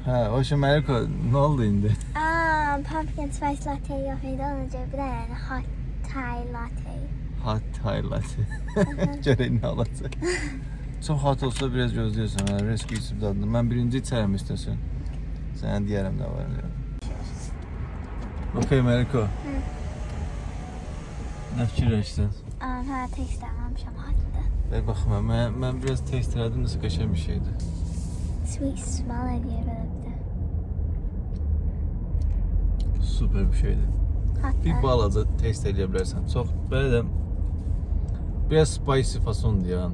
Hə, o şey Amerika nə oldu indi? Um, pumpkin spice latte yok idi. Önce bir tane hot Thai latte. Hot Thai latte. Görək nə alacaq. Çox hot olsa biraz gözləyirsən, hə, risk içib dadını. Mən birinci içərəm istəsən. Sənə deyərəm nə var. Okay, Amerika. Nə fikirləşsən? Um, ha tek istememişim hot'tı. Ver baxma, mən, mən biraz test elədim, nəsə qəşəng bir şeydir. Sweet smell ediyor böyle bir de. Super bir şeydir. Hot Bir balaca test eləyə bilərsən. Çox belə də biraz spicy fasondur ya.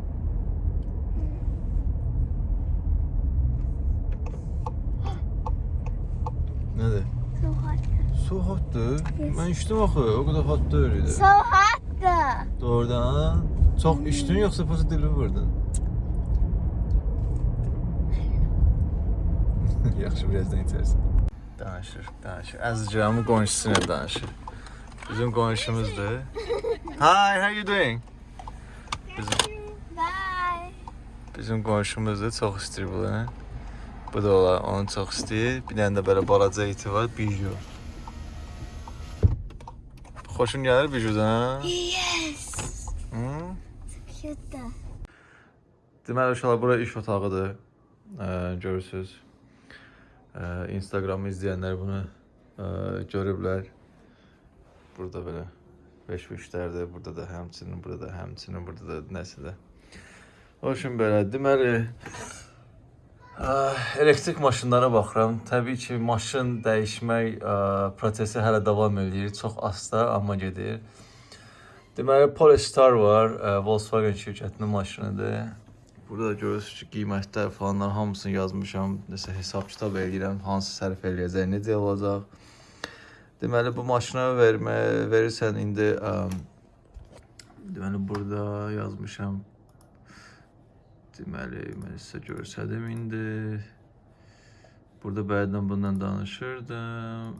Nədir? So hot. Su hotdur. Yes. Mən içdim axı, o qədər hot deyil idi. So hot'tı. Doğrudan. Çox içdin yoxsa prosta dili vurdun? Yaxşı, birazdan içərsən. Danışır, danışır. Əzicamın qonşusuyla danışır. Bizim qonşumuzdur. Hi, how you doing? Bizim, Bye. bizim qonşumuzdur, çox istəyir bunu. Bu da olar, onu çox istəyir. Bir dənə də belə balaca iti var, biju. Xoşun gəlir bijudan? Yes. Hı? Cute. Deməli uşaqlar bura iş otağıdır. Ə, görürsüz. Ə, Instagramı izləyənlər bunu ə, görüblər. Burada belə beş-beşlərdir. Burada da həmçinin, burada da həmçinin, burada da nəsə də. O üçün belə deməli elektrik maşınlara baxıram. Təbii ki, maşın dəyişmək prosesi hələ davam eləyir. Çox asta, amma gedir. Deməli Polestar var, Volkswagen şirkətinin maşınıdır. Burada da görürsüz ki, qiymətlər falanlar hamısını yazmışam. Nəsə hesab kitab eləyirəm, hansı sərf eləyəcək, necə olacaq. Deməli bu maşına vermə verirsən indi ə, deməli burada yazmışam. Deməli mən sizə göstərdim indi. Burada bəzən bundan danışırdım.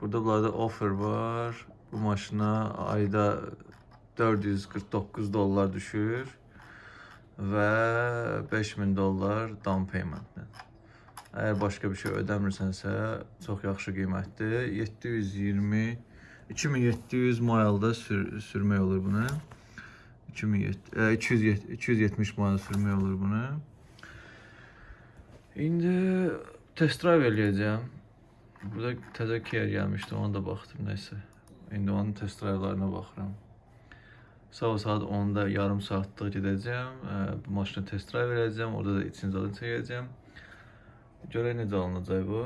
Burada bunlarda offer var. Bu maşına ayda 449 dollar düşür və 5000 dollar down paymentlə. Əgər başqa bir şey ödəmirsənsə, çox yaxşı qiymətdir. 720 2700 maildə sür sürmək olur bunu. 2700 e, 270 270 mail sürmək olur bunu. İndi test drive eləyəcəm. Burada təzə Kia gəlmişdi, ona da baxdım nəsə. İndi onun test drive'larına baxıram. Sabah saat 10-da yarım saatlıq gedəcəm. Bu maşını test drive verəcəm. Orada da için zadını çəkəcəm. Görək necə alınacaq bu.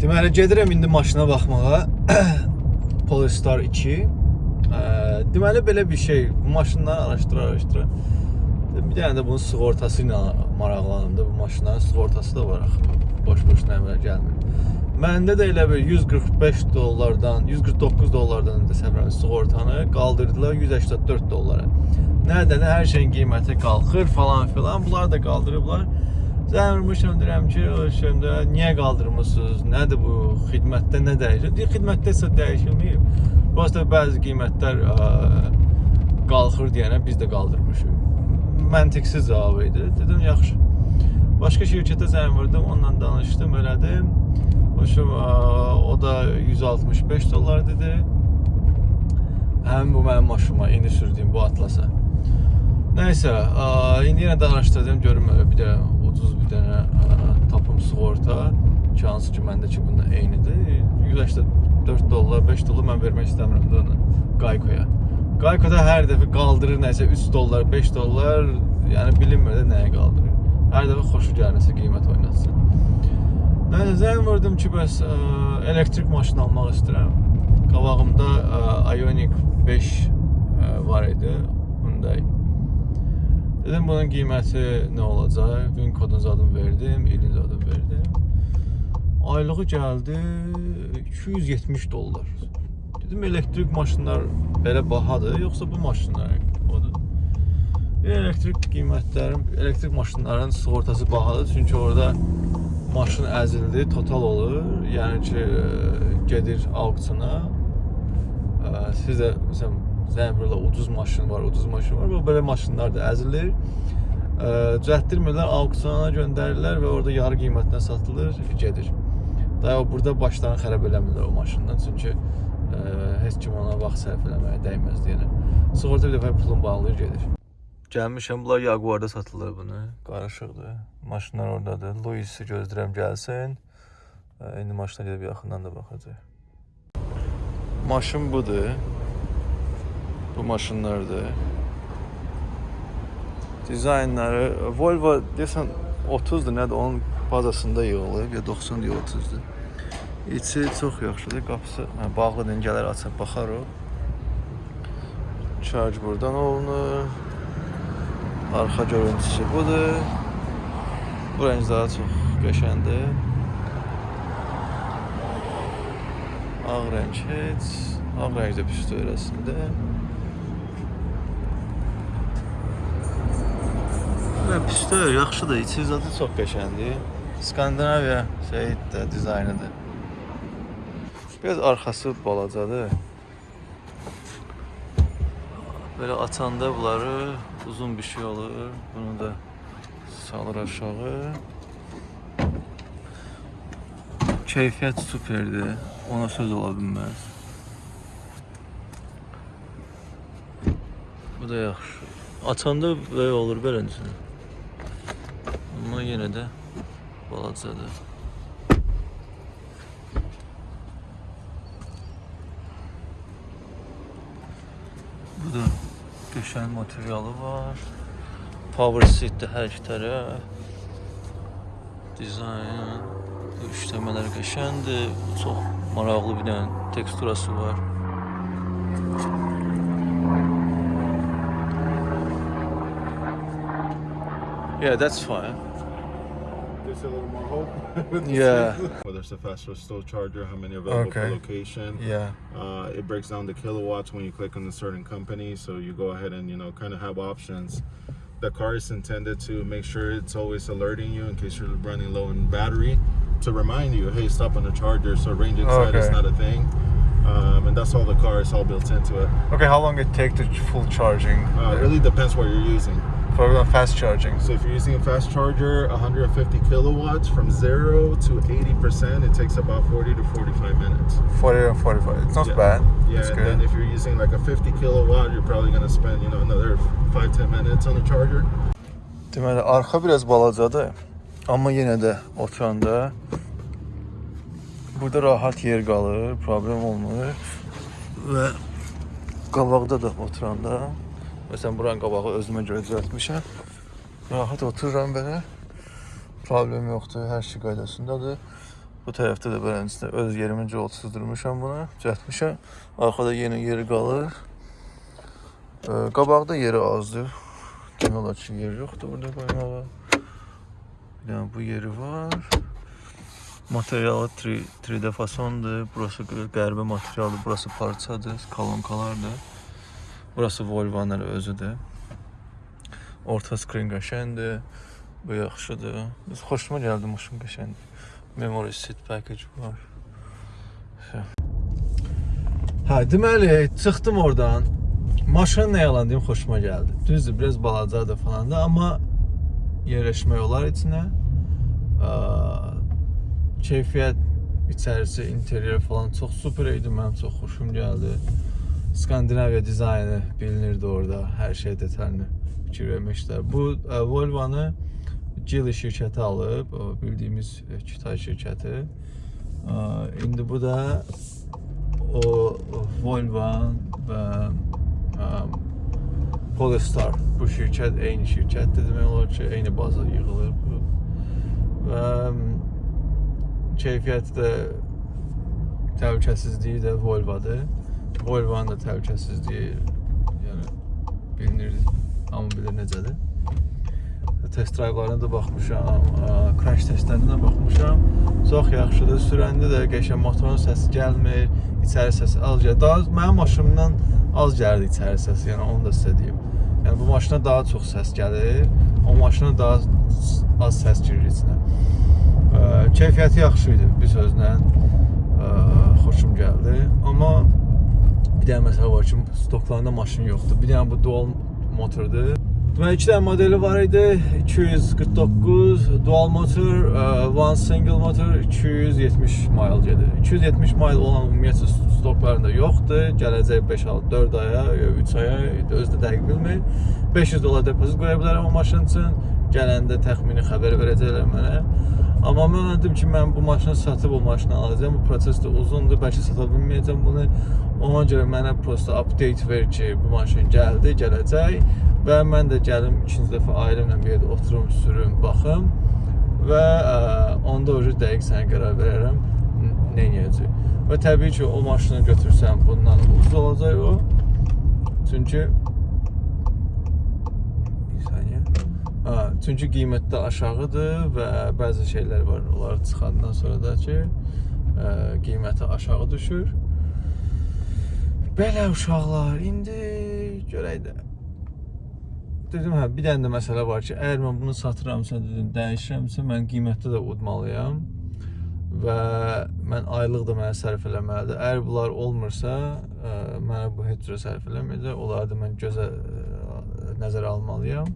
Deməli gedirəm indi maşına baxmağa. Polestar 2. Deməli belə bir şey. Maşınları araşdıra araşdıra. Bir dənə də bunun sığortası ilə maraqlandım da bu maşınların sığortası da var axı. Boş-boşuna əmələ gəlmir. Məndə də elə bir 145 dollardan, 149 dollardan da səfərin sığortanı qaldırdılar 184 dollara. Nədən hər şeyin qiyməti qalxır falan filan. Bunlar da qaldırıblar. Zəng vurmuşam deyirəm ki, şimdi niyə qaldırmısınız? Nədir bu? Xidmətdə nə dəyişir? Deyir, xidmətdə isə dəyişilməyib. Prosta bəzi qiymətlər ə, qalxır deyənə biz də qaldırmışıq. Məntiqsiz cavab idi. Dedim, yaxşı. Başqa şirkətə zəng vurdum, onunla danışdım, elədim. Hoşum, o da 165 dollar dedi. Həmin bu mənim maşınıma, indi sürdüyüm bu Atlasa. Nəysə, ə, indi yenə də araşdırdım, görüm bir də ucuz bir dənə ə, tapım sığorta. Ki, hansı ki məndəki bununla eynidir. 184 dollar, 5 dollar mən vermək istəmirəm də onu Geico-ya. Geico-da hər dəfə qaldırır nəsə 3 dollar, 5 dollar, yəni bilinmir də nəyə qaldırır. Hər dəfə xoşu gəlməsə qiymət oynatsın. Nəysə zəng vurdum ki, bəs ə, elektrik maşın almaq istəyirəm. Qabağımda ə, Ioniq 5 ə, var idi, Hyundai. Dedim bunun qiyməti nə olacaq? Win kodun zadını verdim, ilin zadını verdim. Aylığı gəldi 270 dollar. Dedim elektrik maşınlar belə bahadır, yoxsa bu maşınlar odur? Elektrik qiymətlərin, elektrik maşınların sığortası bahadır, çünki orada maşın əzildi, total olur. Yəni ki, gedir auksiona. Ə, Siz də məsələn vururlar, ucuz maşın var, ucuz maşın var. Bu belə maşınlar da əzilir. Ə, Düzəltdirmirlər, auksiona göndərirlər və orada yarı qiymətinə satılır, gedir. Daha burada başlarını xərab eləmirlər o maşından, çünki ə, heç kim ona vaxt sərf eləməyə dəyməz deyənə. Sığorta bir dəfə pulun bağlayır, gedir. Gəlmişəm, bunlar Jaguarda satılır bunu. Qarışıqdır. Maşınlar oradadır. Louis-i gözləyirəm gəlsin. Ə, İndi maşına gedib yaxından da baxacaq. Maşın budur. Bu maşınlardır. Dizaynları Volvo desən 30-dur, nədir? Onun bazasında yığılıb, ya 90 ya 30-dur. İçi çox yaxşıdır. Qapısı hə, bağlıdır. Gələr açıb baxar o. Charge buradan olunur. Arxa görüntüsü budur. Bu rəng daha çox qəşəngdir. Ağ rəng heç. Ağ rəng də pis deyil Və pis deyil, yaxşıdır. İçi zadı çox qəşəngdir. Skandinaviya şeydir, dizaynıdır. Biraz arxası balacadır. Belə açanda bunları uzun bir şey olur. Bunu da salır aşağı. Keyfiyyət superdir. Ona söz ola bilməz. Bu da yaxşı. Açanda belə olur beləncə. Amma yenə də balacadır. Bu da qəşəng materialı var. Power seatdə hər iki tərəf. Dizayn. İşləmələr qəşəngdir. Çox maraqlı bir dənə teksturası var. Yeah, that's fine. There's a little more hope. Yeah. Whether it's a fast or slow charger, how many available Okay. per location. Yeah. Uh, it breaks down the kilowatts when you click on a certain company, so you go ahead and you know kind of have options. The car is intended to make sure it's always alerting you in case you're running low in battery, to remind you, hey, stop on the charger. So range anxiety is not a thing, um, and that's all the car is all built into it. Okay, how long it take to full charging? Uh, it really depends what you're using. For example, fast charging. So if you're using a fast charger, 150 kilowatts from zero to 80%, it takes about 40 to 45 minutes. 40 and 45. It's not Yeah. bad. Yeah, it's and good. then if you're using like a 50 kilowatt, you're probably gonna spend you know another five ten minutes on the charger. Deməli, arxa biraz balacadır. Amma yenə də oturanda burada rahat yer qalır, problem olmur və qabaqda da oturanda, məsələn buranın qabağı özümə görə düzəltmişəm. Rahat otururam belə. Problem yoxdur, hər şey qaydasındadır. Bu tərəfdə də beləncə öz yerimin yolsuzdurmuşam bunu, düzəltmişəm. Arxada yeni yeri qalır. Ee, qabaqda yeri azdır. Demək olar ki, yer yoxdur burada qoymağa. Bir dənə bu yeri var. Materialı 3, 3D fasondur. Burası qəribə materialdır. Burası parçadır, kolonkalardır. Burası Volvo'nun özüdür. Orta skrin qəşəngdir. Bu yaxşıdır. Biz xoşuma gəldi maşın qəşəngdir. Memory seat package var. Şey. Hə, deməli, çıxdım oradan. Maşın nə yalan deyim, xoşuma gəldi. Düzdür, biraz balacadır falan da, amma yerləşmək olar içinə. Keyfiyyət içərisi, interyer falan çox super idi. Mənim çox xoşum gəldi. Skandinaviya dizaynı bilinirdi orada. Hər şey detalını fikir vermişlər. Bu ə, Volvo-nu Geely şirkəti alıb, o bildiyimiz e, Kütay şirkəti. Aa, İndi bu da o Volvo və ə, Polestar bu şirkət eyni şirkətdir demək olar ki, eyni baza yığılır bu. Və keyfiyyəti də təhlükəsizliyi də Volvo-dur. Volvo-nun da təhlükəsizliyi yəni bilinir, hamı bilir necədir. Test drive'larına da baxmışam, crash testlərinə də baxmışam. Çox yaxşıdır. Sürəndə də qəşəng motorun səsi gəlmir, içəri səsi az gəlir. Daha mənim maşınımdan az gəldi içəri səsi, yəni onu da sizə deyim. Yəni bu maşına daha çox səs gəlir, o maşına daha az səs girir içinə. Ə, Keyfiyyəti yaxşı idi bir sözlə. Ə, Xoşum gəldi. Amma bir dənə məsələ var ki, stoklarında maşın yoxdur. Bir dənə bu dual motordur. Deməli, iki dənə modeli var idi. 249 dual motor, ə, one single motor 270 mile gedir. 270 mile olan ümumiyyətlə stoklarında yoxdur. Gələcək 5 4 aya, 3 aya özü də dəqiq bilmir. 500 dollar depozit qoya bilərəm o maşın üçün. Gələndə təxmini xəbər verəcəklər mənə. Amma mən dedim ki, mən bu maşını satıb o maşını alacağam. Bu proses də uzundur, bəlkə sata bilməyəcəm bunu. Ona görə mənə prosta update ver ki, bu maşın gəldi, gələcək və mən də gəlim ikinci dəfə ailəmlə bir yerdə oturum, sürüm, baxım və ə, onda o dəqiq sənə qərar verərəm nə edəcək. Və təbii ki, o maşını götürsəm bundan ucuz olacaq o. Çünki bir saniyə. Ha, çünki qiymətdə aşağıdır və bəzi şeylər var. Onları çıxandan sonra da ki, ə, qiyməti aşağı düşür. Belə uşaqlar, indi görək də. Dedim, hə, bir dənə də məsələ var ki, əgər mən bunu satıramsa, dedim, dəyişirəmsə, mən qiymətdə də udmalıyam və mən aylıq da mənə sərf eləməlidir. Əgər bunlar olmursa, ə, mənə bu heç cürə sərf eləməyəcək. Onları da mən gözə ə, nəzərə almalıyam.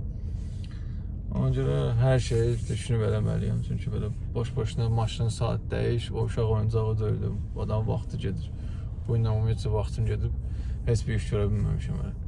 Ona görə hər şeyi düşünüb eləməliyəm. Çünki belə boş-boşuna maşın saat dəyiş, o uşaq oyuncağı deyil. Adam vaxtı gedir. Bu ilə ümumiyyətlə vaxtım gedib heç bir iş görə bilməmişəm hələ.